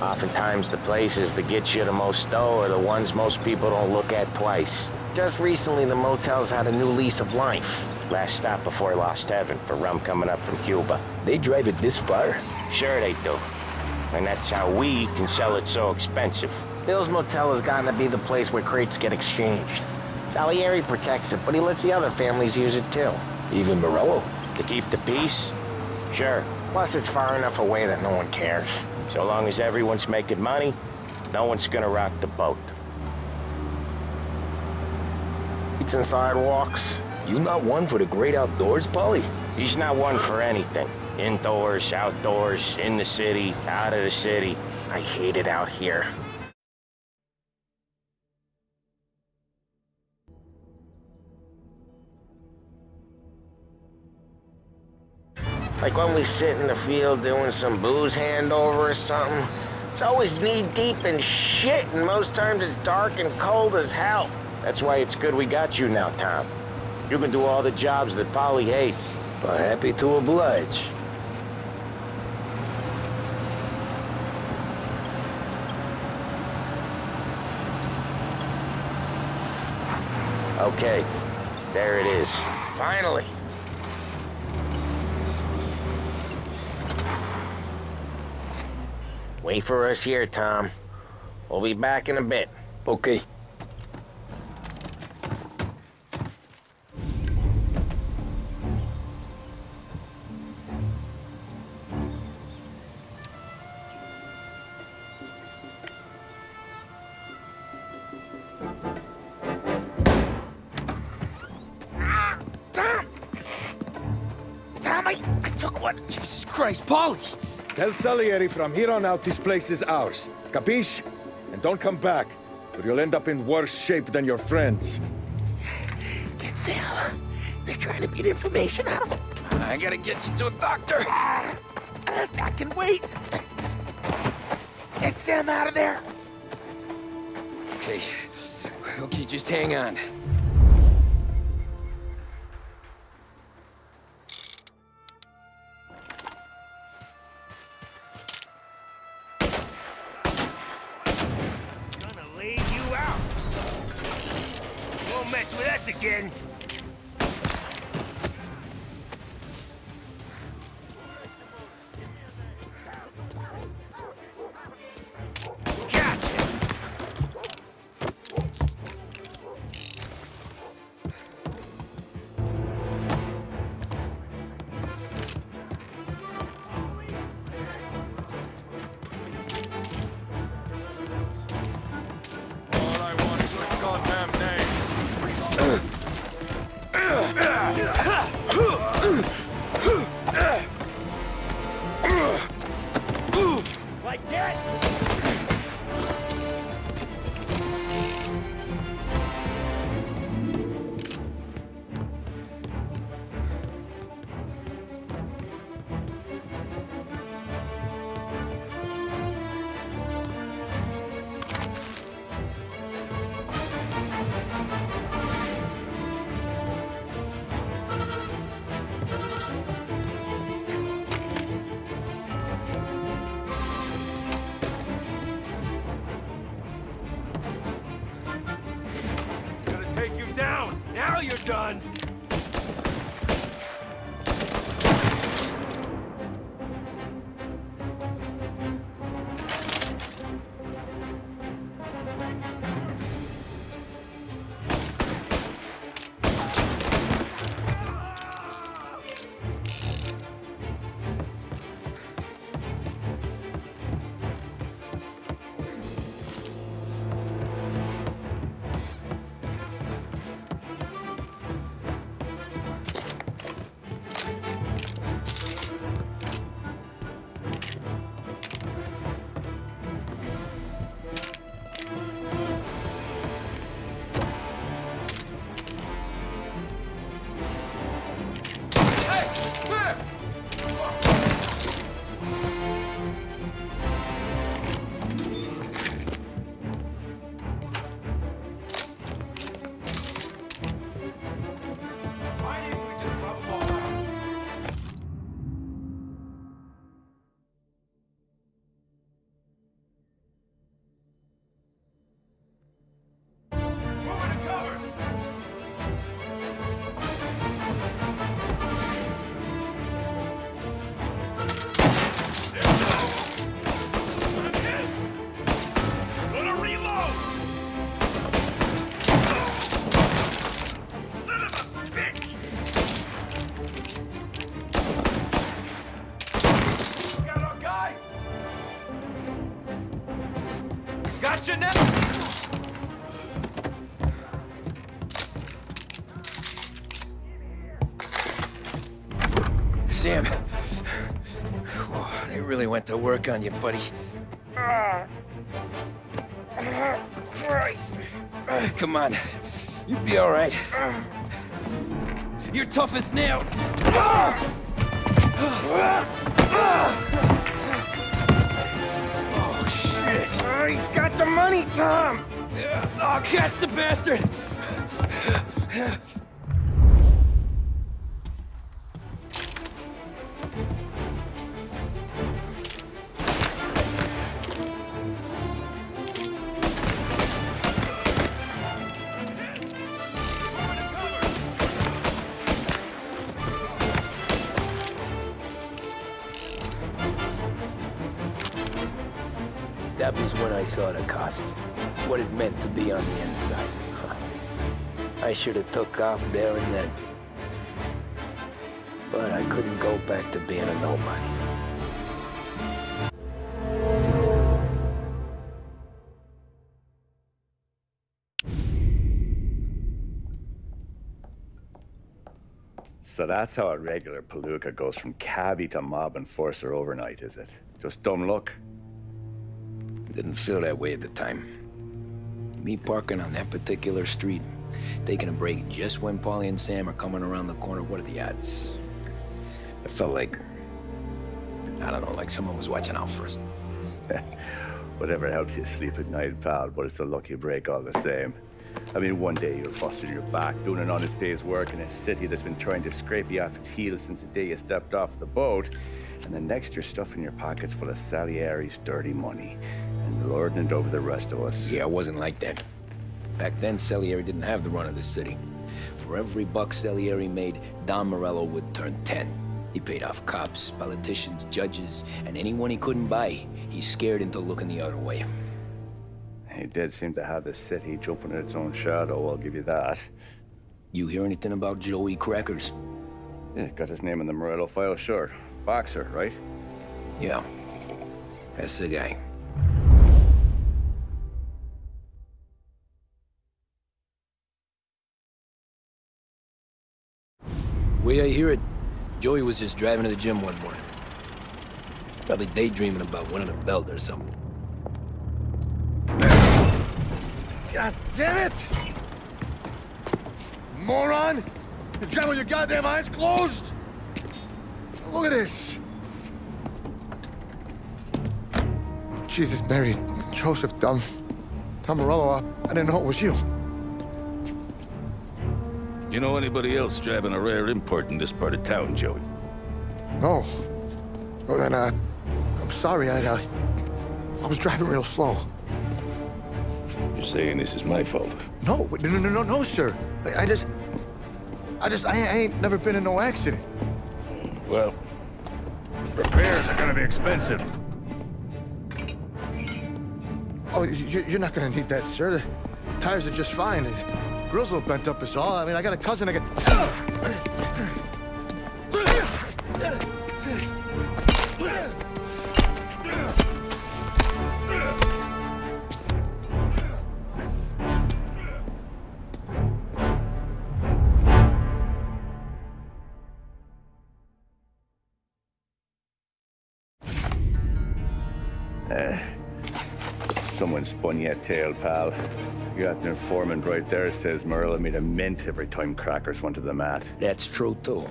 Oftentimes the places that get you the most dough are the ones most people don't look at twice. Just recently, the motel's had a new lease of life. Last stop before Lost Heaven for rum coming up from Cuba. They drive it this far? Sure they do. And that's how we can sell it so expensive. Bill's Motel has gotten to be the place where crates get exchanged. Salieri protects it, but he lets the other families use it too. Even Morello? To keep the peace? Sure. Plus, it's far enough away that no one cares. So long as everyone's making money, no one's gonna rock the boat. Streets and sidewalks. You not one for the great outdoors, Paulie? He's not one for anything. Indoors, outdoors, in the city, out of the city. I hate it out here. Like when we sit in the field doing some booze handover or something. It's always knee-deep in shit, and most times it's dark and cold as hell. That's why it's good we got you now, Tom. You can do all the jobs that Paulie hates. Well, happy to oblige. Okay, there it is. Finally. Wait for us here, Tom. We'll be back in a bit. Okay. Tell Salieri from here on out this place is ours. Capiche? And don't come back, or you'll end up in worse shape than your friends. Get Sam. They're trying to beat information out of him. I gotta get you to a doctor. Uh, I can wait. Get Sam out of there. Okay. Okay, just hang on. Went to work on you, buddy. Ah. Ah, Christ. Uh, come on. You'll be all right. You're tough as nails. Oh, shit. Oh, he's got the money, Tom. Oh, catch the bastard! What it meant to be on the inside. I should have took off there and then. But I couldn't go back to being a nobody. So that's how a regular palooka goes from cabbie to mob enforcer overnight, is it? Just dumb luck? Didn't feel that way at the time. Me parking on that particular street, taking a break just when Paulie and Sam are coming around the corner, what are the odds? I felt like, I don't know, like someone was watching out for us. Whatever helps you sleep at night, pal, but it's a lucky break all the same. I mean, one day you're busting your back, doing an honest day's work in a city that's been trying to scrape you off its heels since the day you stepped off the boat, and the next you're stuffing your pockets full of Salieri's dirty money and lording it over the rest of us. Yeah, it wasn't like that. Back then, Salieri didn't have the run of the city. For every buck Salieri made, Don Morello would turn 10. He paid off cops, politicians, judges, and anyone he couldn't buy, he scared into looking the other way. He did seem to have the city jumping in its own shadow, I'll give you that. You hear anything about Joey Crackers? Yeah, got his name in the Morello file, sure. Boxer, right? Yeah. That's the guy. Way I hear it, Joey was just driving to the gym one morning. Probably daydreaming about winning a belt or something. God damn it! Moron! You drive with your goddamn eyes closed? Look at this! Jesus, Mary, Joseph, Tom, Tom Morello, I, I didn't know it was you. You know anybody else driving a rare import in this part of town, Joey? No. Well, then, uh, I'm sorry, I, uh, I was driving real slow. You're saying this is my fault? No, no, no, no, no, sir. I, I just, I just, I, I ain't never been in no accident. Well, repairs are gonna be expensive. Oh, you, you're not gonna need that, sir. The tires are just fine. The grill's a little bent up is all. I mean, I got a cousin I can... someone spun tail, pal. You got an informant right there says Morello made a mint every time crackers went to the mat. That's true, too.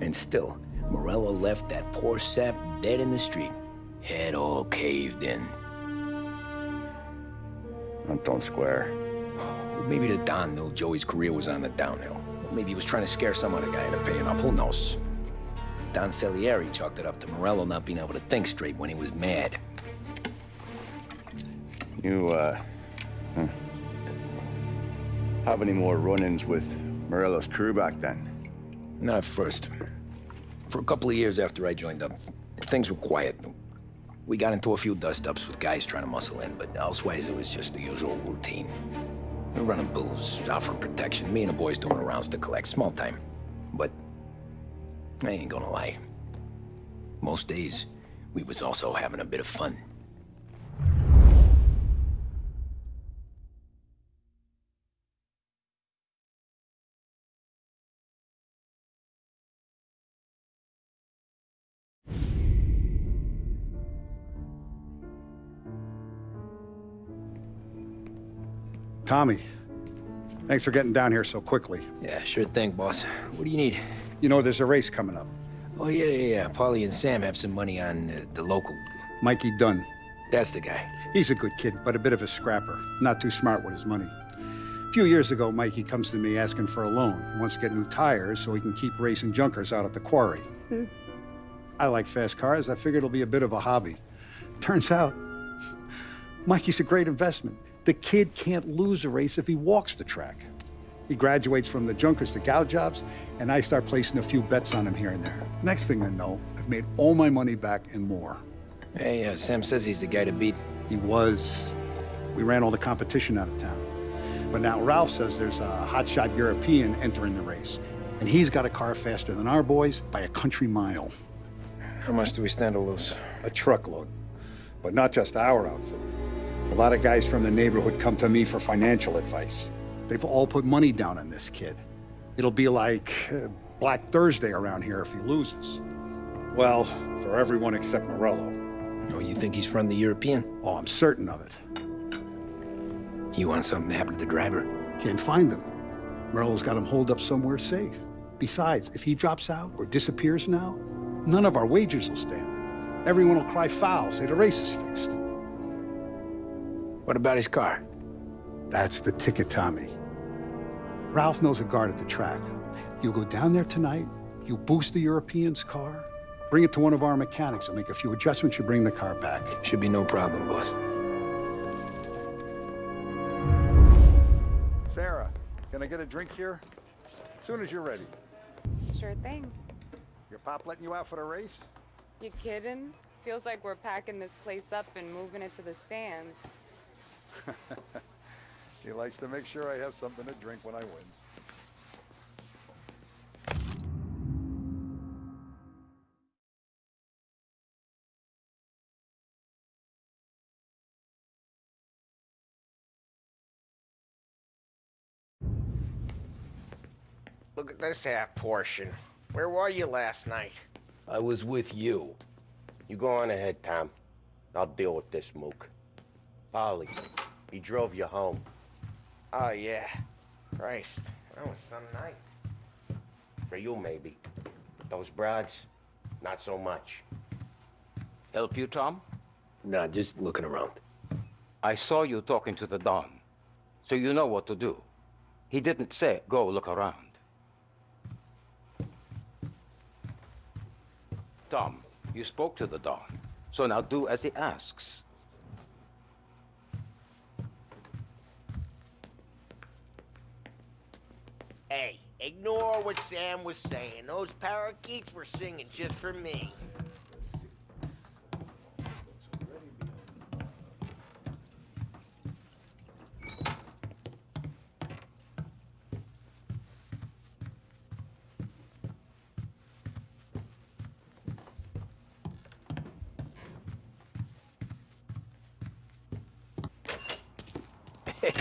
And still, Morello left that poor sap dead in the street. Head all caved in. That don't square. Well, maybe the Don knew Joey's career was on the downhill. Maybe he was trying to scare some other guy into paying up. Who knows? Don Salieri chalked it up to Morello not being able to think straight when he was mad. You, uh... hmm. Have any more run-ins with Morello's crew back then? Not at first. For a couple of years after I joined up, things were quiet. We got into a few dust-ups with guys trying to muscle in, but elsewise it was just the usual routine. We were running booze, offering protection, me and the boys doing rounds to collect small time. But I ain't gonna lie. Most days, we was also having a bit of fun. Tommy, thanks for getting down here so quickly. Yeah, sure thing, boss. What do you need? You know there's a race coming up. Oh, yeah, yeah, yeah. Paulie and Sam have some money on uh, the local. Mikey Dunn. That's the guy. He's a good kid, but a bit of a scrapper. Not too smart with his money. A few years ago, Mikey comes to me asking for a loan. He wants to get new tires so he can keep racing junkers out at the quarry. I like fast cars. I figured it'll be a bit of a hobby. Turns out, Mikey's a great investment. The kid can't lose a race if he walks the track. He graduates from the junkers to gal jobs, and I start placing a few bets on him here and there. Next thing I know, I've made all my money back and more. Hey, uh, Sam says he's the guy to beat. He was. We ran all the competition out of town. But now Ralph says there's a hotshot European entering the race, and he's got a car faster than our boys by a country mile. How much do we stand to lose? A truckload. But not just our outfit. A lot of guys from the neighborhood come to me for financial advice. They've all put money down on this kid. It'll be like uh, Black Thursday around here if he loses. Well, for everyone except Morello. Oh, you think he's from the European? Oh, I'm certain of it. You want something to happen to the driver? Can't find them. Morello's got him holed up somewhere safe. Besides, if he drops out or disappears now, none of our wagers will stand. Everyone will cry foul, say the race is fixed. What about his car? That's the ticket, Tommy. Ralph knows a guard at the track. You go down there tonight, you boost the European's car, bring it to one of our mechanics, and make a few adjustments, you bring the car back. Should be no problem, boss. Sarah, can I get a drink here? As soon as you're ready. Sure thing. Your pop letting you out for the race? You kidding? Feels like we're packing this place up and moving it to the stands. he likes to make sure I have something to drink when I win. Look at this half portion. Where were you last night? I was with you. You go on ahead, Tom. I'll deal with this mook. Paulie, he drove you home. Oh, yeah. Christ, that was some night. For you, maybe. Those broads, not so much. Help you, Tom? Nah, just looking around. I saw you talking to the Don, so you know what to do. He didn't say, go look around. Tom, you spoke to the Don, so now do as he asks. Hey, ignore what Sam was saying. Those parakeets were singing just for me.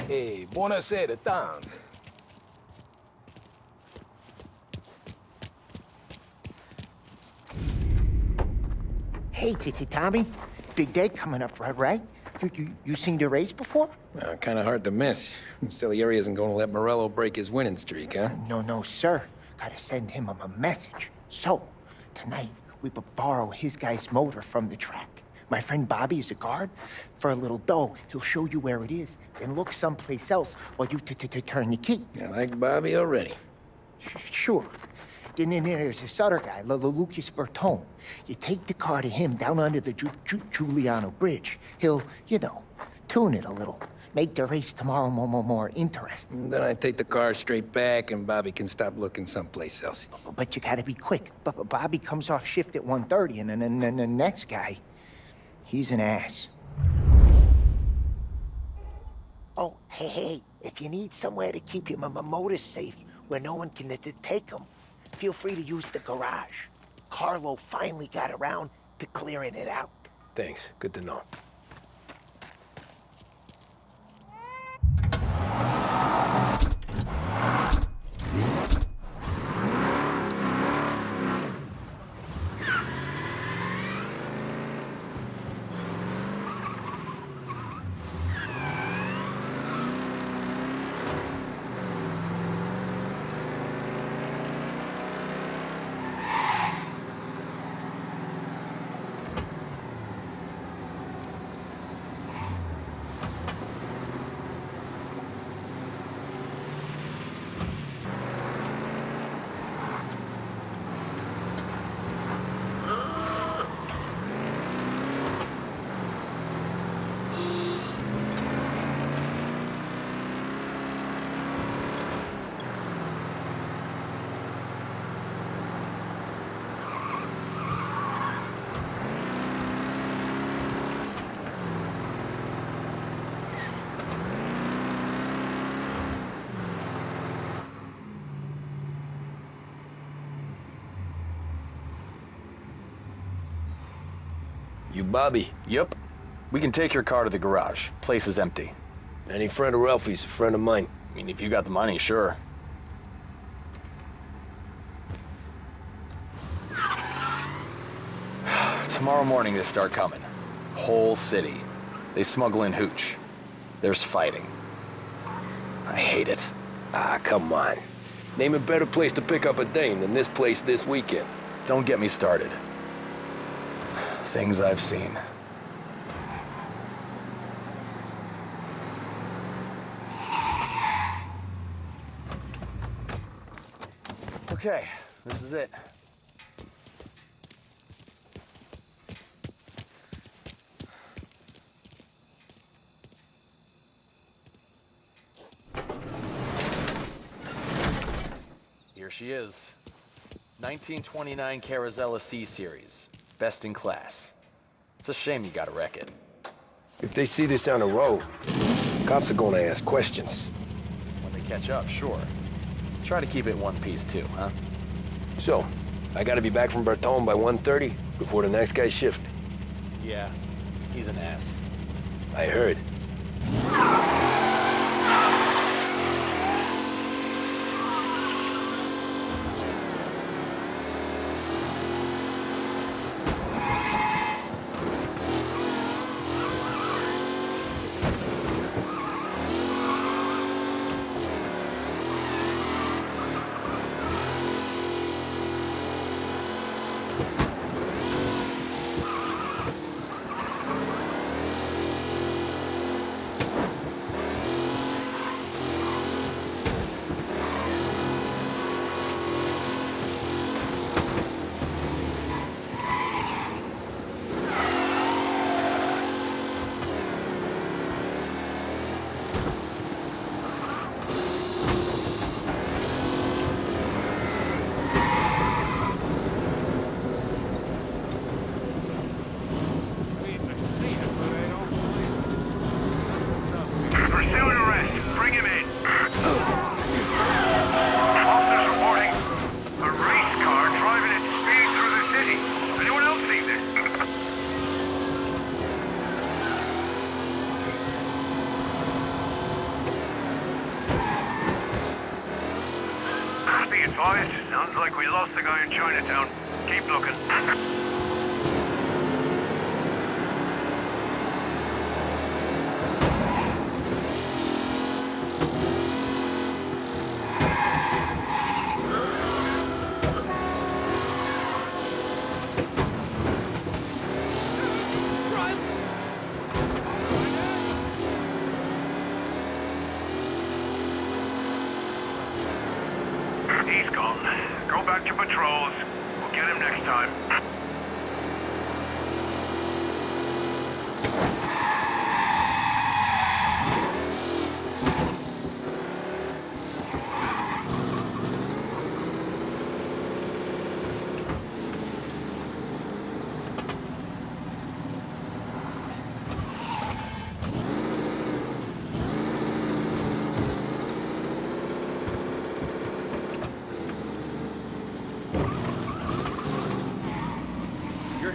Hey, buonasera, Tom. Hey, Titi Tommy. Big day coming up, right? right? You, you, you seen the race before? Uh, kind of hard to miss. Salieri isn't going to let Morello break his winning streak, huh? No, no, sir. Gotta send him a message. So, tonight, we borrow his guy's motor from the track. My friend Bobby is a guard. For a little dough, he'll show you where it is, then look someplace else while you t-t-turn the key. I like Bobby already. Sure. Then, then there's this other guy, L- Lucas Bertone. You take the car to him down under the Ju- Ju- Giuliano Bridge. He'll, you know, tune it a little. Make the race tomorrow more, more, more interesting. Then I take the car straight back, and Bobby can stop looking someplace else. Oh, but you gotta be quick. But but Bobby comes off shift at 1.30, and then and, then the next guy, he's an ass. Oh, hey, hey, if you need somewhere to keep your m- m- motor safe where no one can take them, feel free to use the garage. Carlo finally got around to clearing it out. Thanks. Good to know. You Bobby? Yep. We can take your car to the garage. Place is empty. Any friend of Ralphie's a friend of mine. I mean, if you got the money, sure. Tomorrow morning they start coming. Whole city. They smuggle in hooch. There's fighting. I hate it. Ah, come on. Name a better place to pick up a dame than this place this weekend. Don't get me started. Things I've seen. Okay, this is it. Here she is. 1929 Carazella C-Series. Best in class. It's a shame you gotta wreck it. If they see this on the road, cops are gonna ask questions. When they catch up, sure. Try to keep it one piece too, huh? So, I gotta be back from Bertone by 1.30 before the next guy's shift. Yeah, he's an ass. I heard.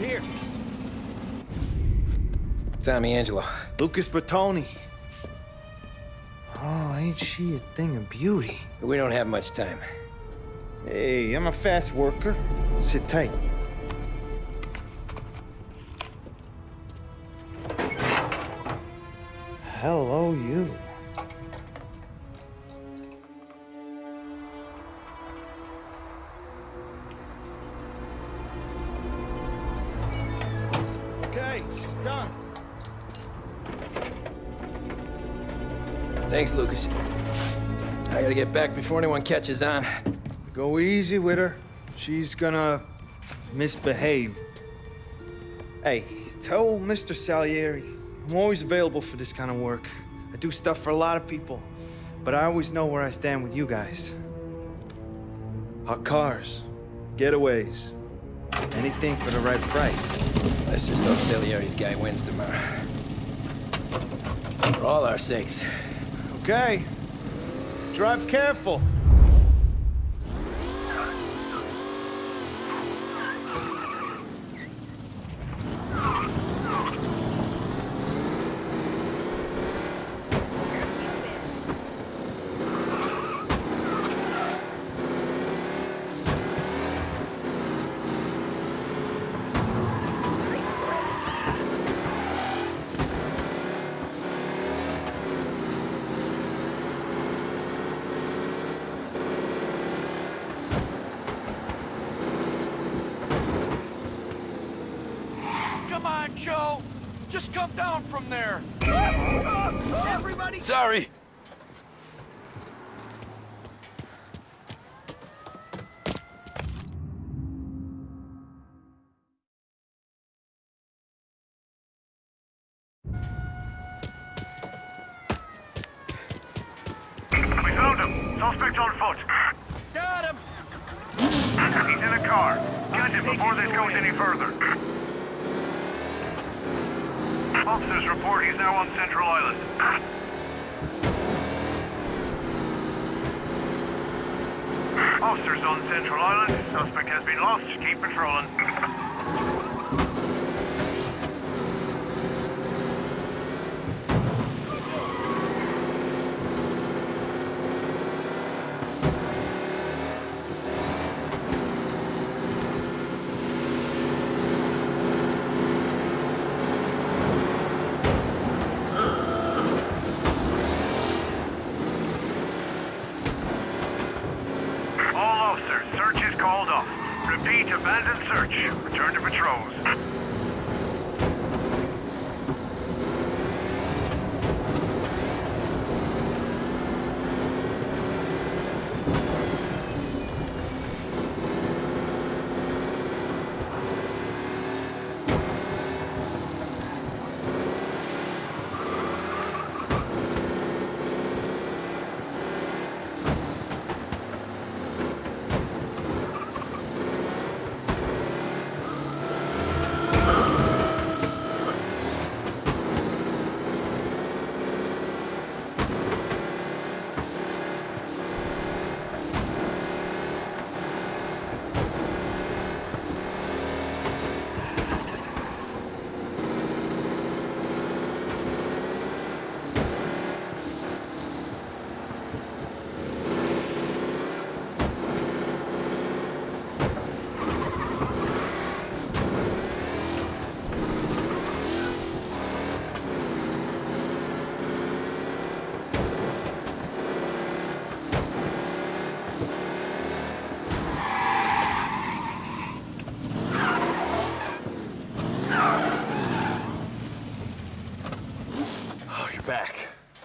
Here. Tommy Angelo. Lucas Bertone. Oh, ain't she a thing of beauty? We don't have much time. Hey, I'm a fast worker. Sit tight. Hello, you. Get back before anyone catches on. Go easy with her. She's gonna misbehave. Hey, tell Mr. Salieri I'm always available for this kind of work. I do stuff for a lot of people, but I always know where I stand with you guys. Hot cars, getaways, anything for the right price. Let's just hope Salieri's guy wins tomorrow. For all our sakes. Okay. Drive careful. Down from there! Everybody! Sorry!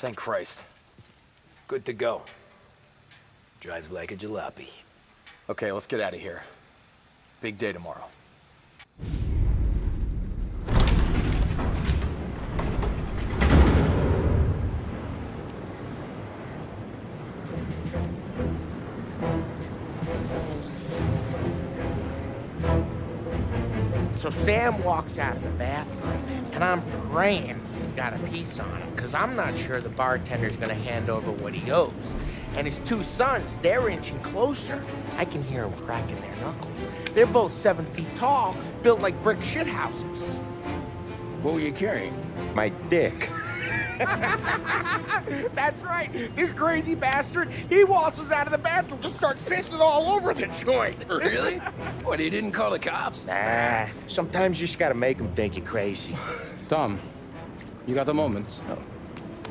Thank Christ. Good to go. Drives like a jalopy. Okay, let's get out of here. Big day tomorrow. So Sam walks out of the bathroom, and I'm praying got a piece on him, because I'm not sure the bartender's gonna hand over what he owes. And his two sons, they're inching closer. I can hear them cracking their knuckles. They're both seven feet tall, built like brick shithouses. What were you carrying? My dick. That's right. This crazy bastard, he waltzes out of the bathroom, just starts pissing all over the joint. Really? What, he didn't call the cops? Nah, sometimes you just gotta make them think you're crazy. Tom, you got a moment? Oh.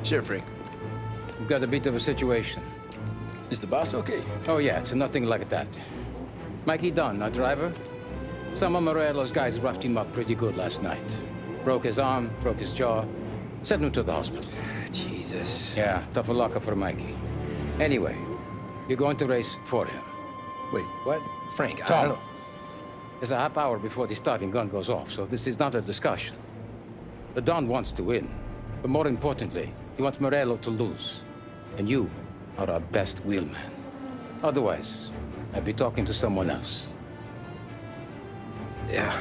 Sure, Frank. We've got a bit of a situation. Is the boss okay? Oh, yeah, it's nothing like that. Mikey Dunn, our driver. Some of Morello's guys roughed him up pretty good last night. Broke his arm, broke his jaw. Sent him to the hospital. Jesus. Yeah, tough luck for Mikey. Anyway, you're going to race for him. Wait, what? Frank, I don't... there's a half hour before the starting gun goes off, so this is not a discussion. The Don wants to win, but more importantly, he wants Morello to lose. And you are our best wheelman. Otherwise, I'd be talking to someone else. Yeah.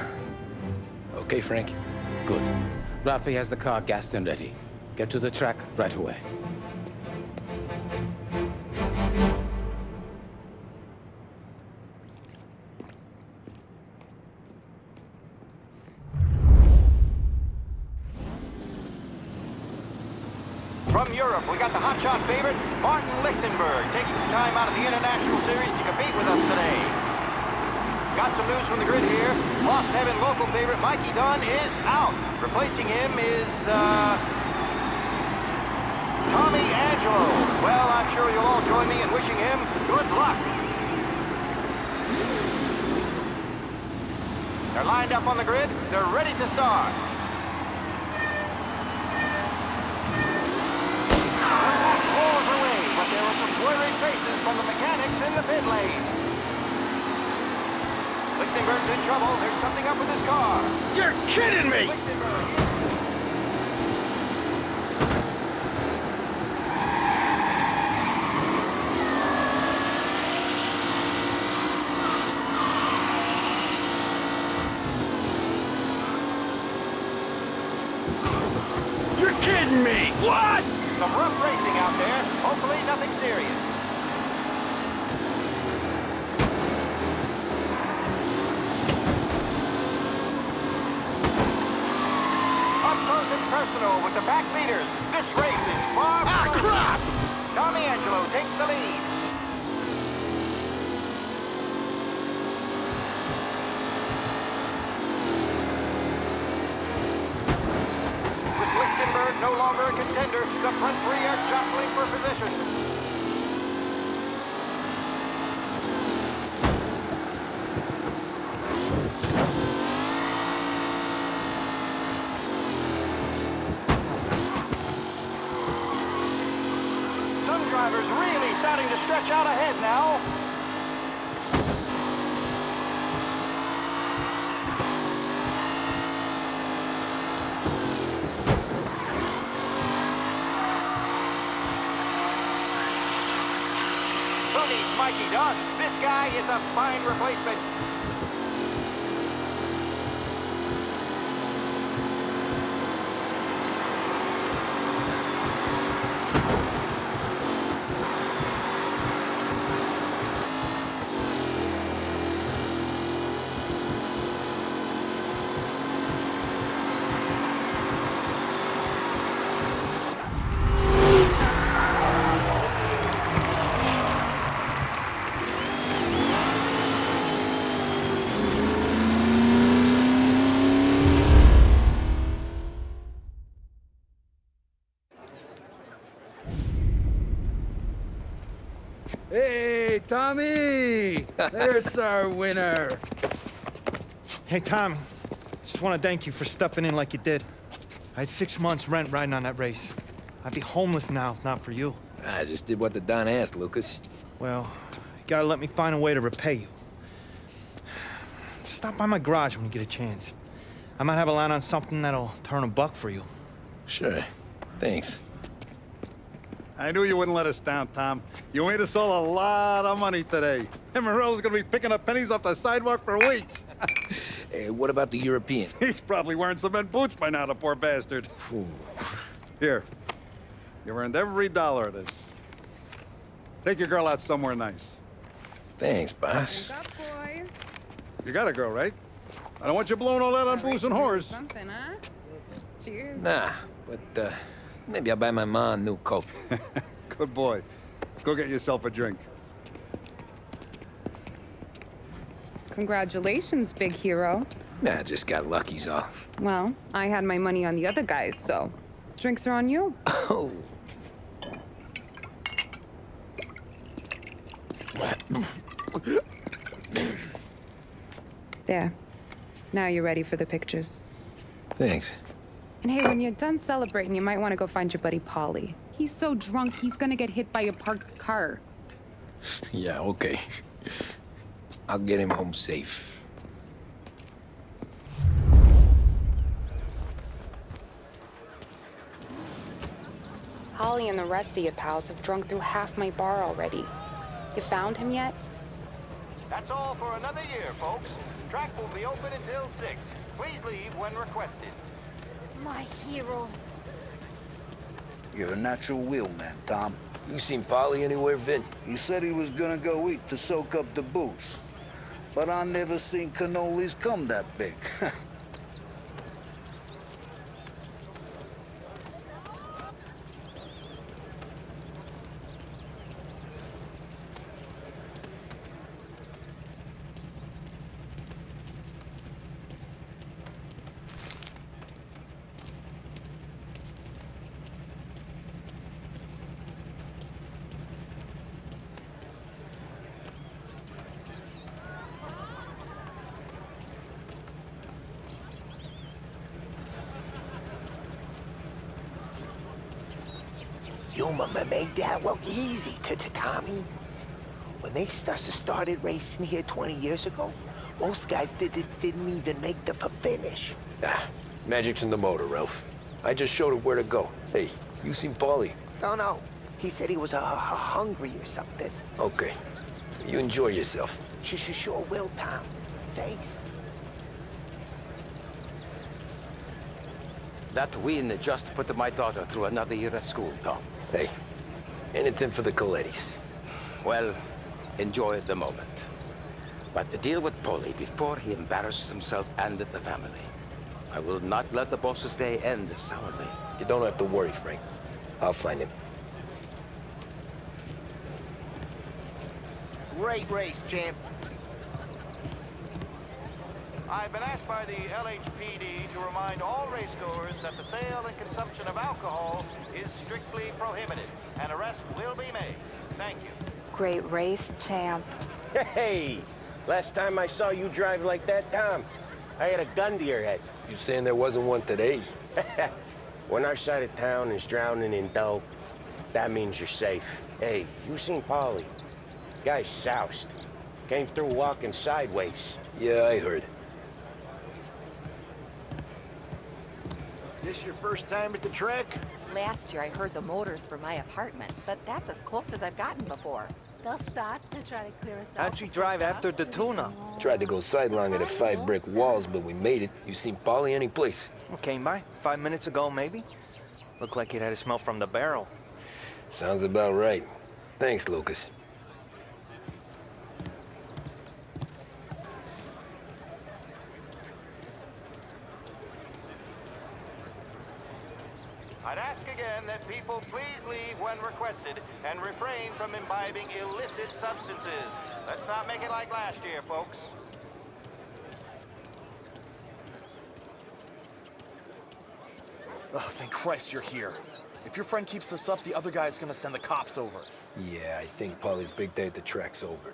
Okay, Frank. Good. Ralphie has the car gassed and ready. Get to the track right away. From Europe, we got the hotshot favorite, Martin Lichtenberg, taking some time out of the International Series to compete with us today. Got some news from the grid here. Lost Heaven local favorite Mikey Dunn is out. Replacing him is, uh... Tommy Angelo. Well, I'm sure you'll all join me in wishing him good luck. They're lined up on the grid. They're ready to start. worried faces from the mechanics in the pit lane. Lichtenberg's in trouble. There's something up with his car. You're kidding me! Lichtenberg. You're kidding me! What? Some rough racing out there. Hopefully nothing serious. Up close and personal with the back leaders. This race is far Ah, from crap! Tommy Angelo takes the lead. With Lichtenberg no longer a contender, the front three are jostling for position. Some drivers really starting to stretch out ahead now. Who needs Mikey Dunn? This guy is a fine replacement. Hey, Tommy! There's our winner. Hey, Tom. Just want to thank you for stepping in like you did. I had six months rent riding on that race. I'd be homeless now if not for you. I just did what the Don asked, Lucas. Well, you gotta let me find a way to repay you. Stop by my garage when you get a chance. I might have a line on something that'll turn a buck for you. Sure. Thanks. I knew you wouldn't let us down, Tom. You made us all a lot of money today. And Morello's gonna be picking up pennies off the sidewalk for weeks. Hey, what about the European? He's probably wearing cement boots by now, the poor bastard. Here. You earned every dollar of this. Take your girl out somewhere nice. Thanks, boss. Up, boys. You got a girl, right? I don't want you blowing all that on booze and whores. Something, huh? Cheers. Nah, but uh, maybe I'll buy my mom a new coat. Good boy. Go get yourself a drink. Congratulations, big hero. nah, I just got lucky's all. Well, I had my money on the other guys, so drinks are on you. Oh. There. Now you're ready for the pictures. Thanks. And hey, when you're done celebrating, you might want to go find your buddy Paulie. He's so drunk, he's gonna get hit by a parked car. Yeah, okay. I'll get him home safe. Holly and the rest of your pals have drunk through half my bar already. You found him yet? That's all for another year, folks. Track will be open until 6. Please leave when requested. My hero. You're a natural wheelman, Tom. You seen Paulie anywhere, Vin? He said he was gonna go eat to soak up the booze. But I never seen cannolis come that big. Your mama made that look easy to, to Tommy. When they started racing here 20 years ago, most guys did, did, didn't even make the finish. Ah, magic's in the motor, Ralph. I just showed it where to go. Hey, you seen Paulie? No, no. He said he was uh, hungry or something. Okay. You enjoy yourself. She sure will, Tom. Thanks. That win just put my daughter through another year at school, Tom. Hey, anything for the Collettis. Well, enjoy the moment. But to deal with Paulie before he embarrasses himself and the family. I will not let the boss's day end this sourly. You don't have to worry, Frank. I'll find him. Great race, champ. I've been asked by the LHPD to remind all racegoers that the sale and consumption of alcohol is strictly prohibited. An arrest will be made. Thank you. Great race, champ. Hey! Last time I saw you drive like that, Tom, I had a gun to your head. You saying there wasn't one today? when our side of town is drowning in dough, that means you're safe. Hey, you seen Paulie? Guy's soused. Came through walking sideways. Yeah, I heard. This your first time at the track? Last year I heard the motors for my apartment, but that's as close as I've gotten before. They'll start to try to clear us out. How'd you drive after the tuna? Tried to go sidelong at the five brick walls, but we made it. You seen Paulie any place? Came by five minutes ago, maybe. Looked like it had a smell from the barrel. Sounds about right. Thanks, Lucas. I'd ask again that people please leave when requested and refrain from imbibing illicit substances. Let's not make it like last year, folks. Oh, thank Christ you're here. If your friend keeps this up, the other guy's gonna send the cops over. Yeah, I think Paulie's big day at the track's over.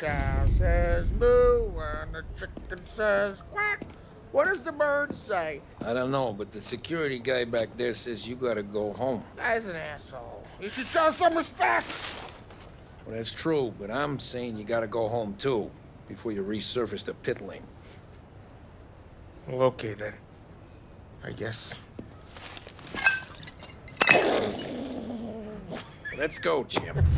Cow says moo and the chicken says quack. What does the bird say? I don't know, but the security guy back there says you gotta go home. Guy's an asshole. You should show some respect. Well, that's true, but I'm saying you gotta go home too, before you resurface the pit lane. Well, okay then. I guess. Let's go, champ.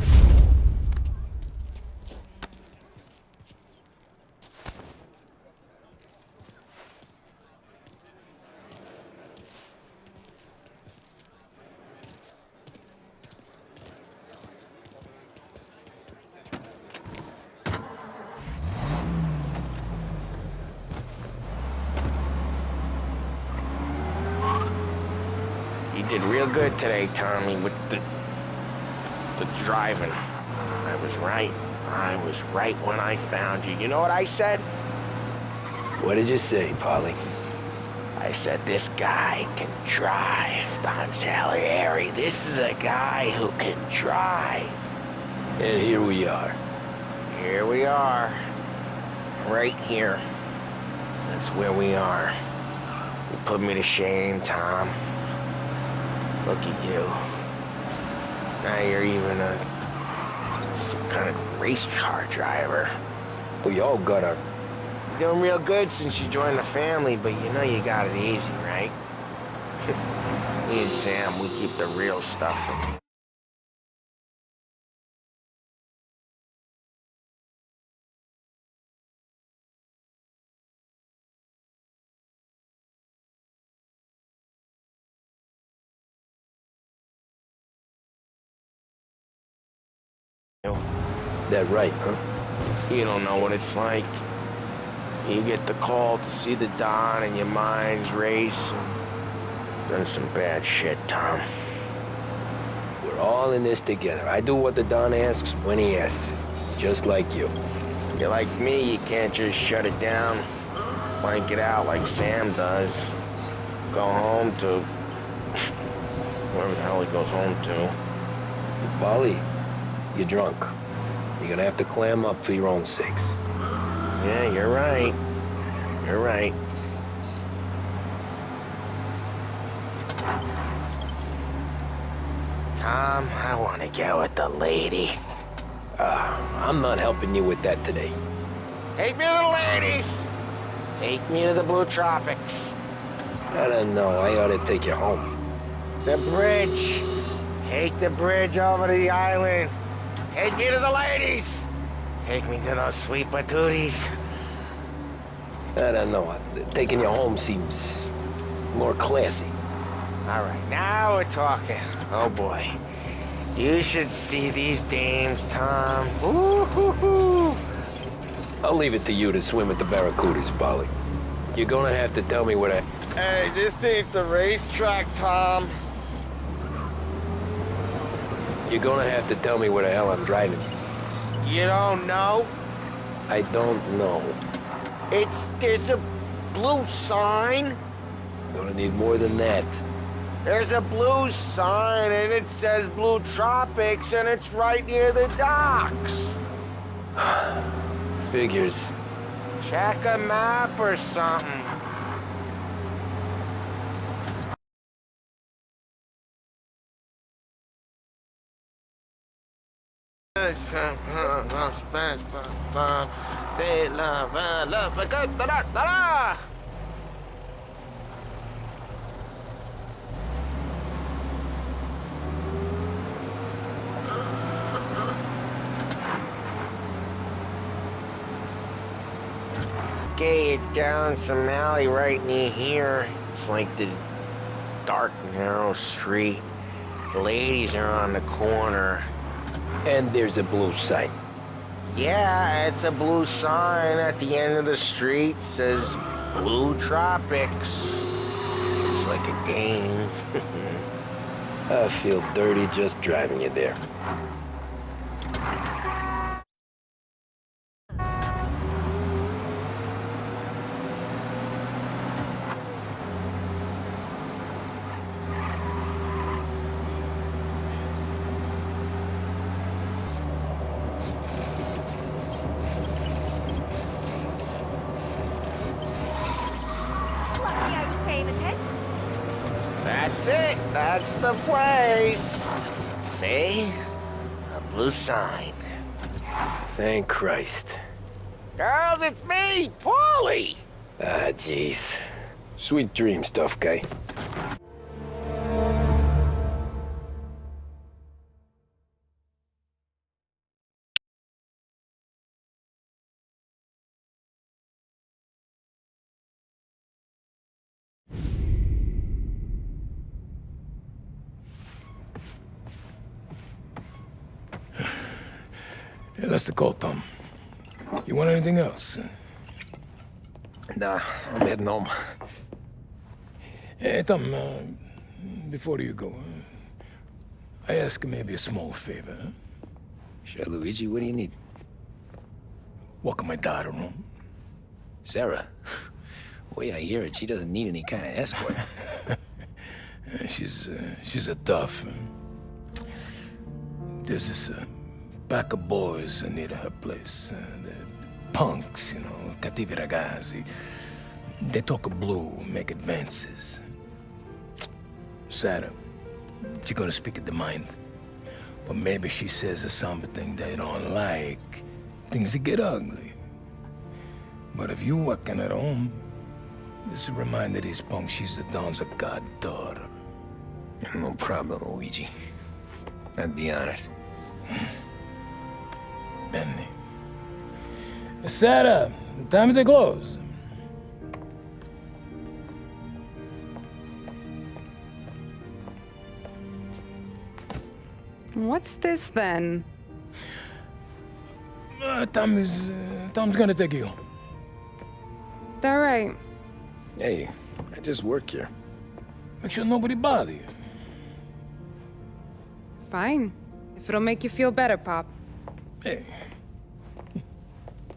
You did real good today, Tommy, with the the driving. I was right. I was right when I found you. You know what I said? What did you say, Paulie? I said this guy can drive, Don Salieri. This is a guy who can drive. And here we are. Here we are. Right here. That's where we are. You put me to shame, Tom. Look at you. Now you're even a some kind of race car driver. We all got our doing real good since you joined the family, but you know you got it easy, right? Me and Sam, we keep the real stuff from you. That right, huh? You don't know what it's like. You get the call to see the Don and your mind's race. Done some bad shit, Tom. We're all in this together. I do what the Don asks when he asks. Just like you. You're like me, you can't just shut it down, blank it out like Sam does. Go home to wherever the hell he goes home to. Paulie, you're drunk. You're gonna have to clam up for your own sakes. Yeah, you're right. You're right. Tom, I want to get with the lady. Uh, I'm not helping you with that today. Take me to the ladies! Take me to the Blue Tropics. I don't know. I ought to take you home. The bridge. Take the bridge over to the island. Take me to the ladies. Take me to those sweet patooties. I don't know. Taking you home seems more classy. All right, now we're talking. Oh boy. You should see these dames, Tom. Ooh, hoo, hoo. I'll leave it to you to swim with the Barracudas, Paulie. You're gonna have to tell me what I... Hey, this ain't the racetrack, Tom. You're gonna have to tell me where the hell I'm driving. You don't know? I don't know. It's there's a blue sign. Gonna need more than that. There's a blue sign and it says Blue Tropics and it's right near the docks. Figures. Check a map or something. Okay, it's down some alley right near here. It's like this dark, narrow street. The ladies are on the corner. And there's a blue sign. Yeah, it's a blue sign at the end of the street. Says Blue Tropics. It's like a game. I feel dirty just driving you there. Lucky I was paying attention. That's it. That's the place. See? A blue sign. Thank Christ. Girls, it's me, Paulie. Ah, jeez. Sweet dreams, tough guy. Anything else? Nah, I'm heading home. Hey, Tom, uh, before you go, uh, I ask maybe a small favor. Huh? Sure, Luigi, what do you need? Welcome my daughter home. Sarah? The way I hear it, she doesn't need any kind of escort. Uh, she's, uh, she's a tough. uh, There's this uh, pack of boys near her place. Uh, punks, you know, cattivi ragazzi. They talk blue, make advances. Sarah, she gonna speak at the mind. But maybe she says something they don't like. Things get ugly. But if you working at home, this will remind these punks she's the Don's goddaughter. No problem, Luigi. I'd be honored. Benny. Sarah, the time is to close. What's this then? Uh, Tom is... Uh, Tom's gonna take you. All right. Hey, I just work here. Make sure nobody bother you. Fine. If it'll make you feel better, Pop. Hey.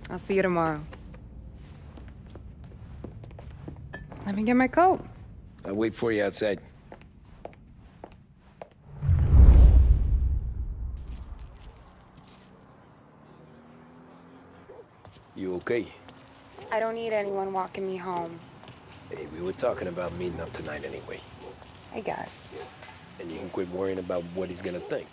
I'll see you tomorrow. Let me get my coat. I'll wait for you outside. You okay? I don't need anyone walking me home. Hey, we were talking about meeting up tonight anyway. I guess. And you can quit worrying about what he's gonna think.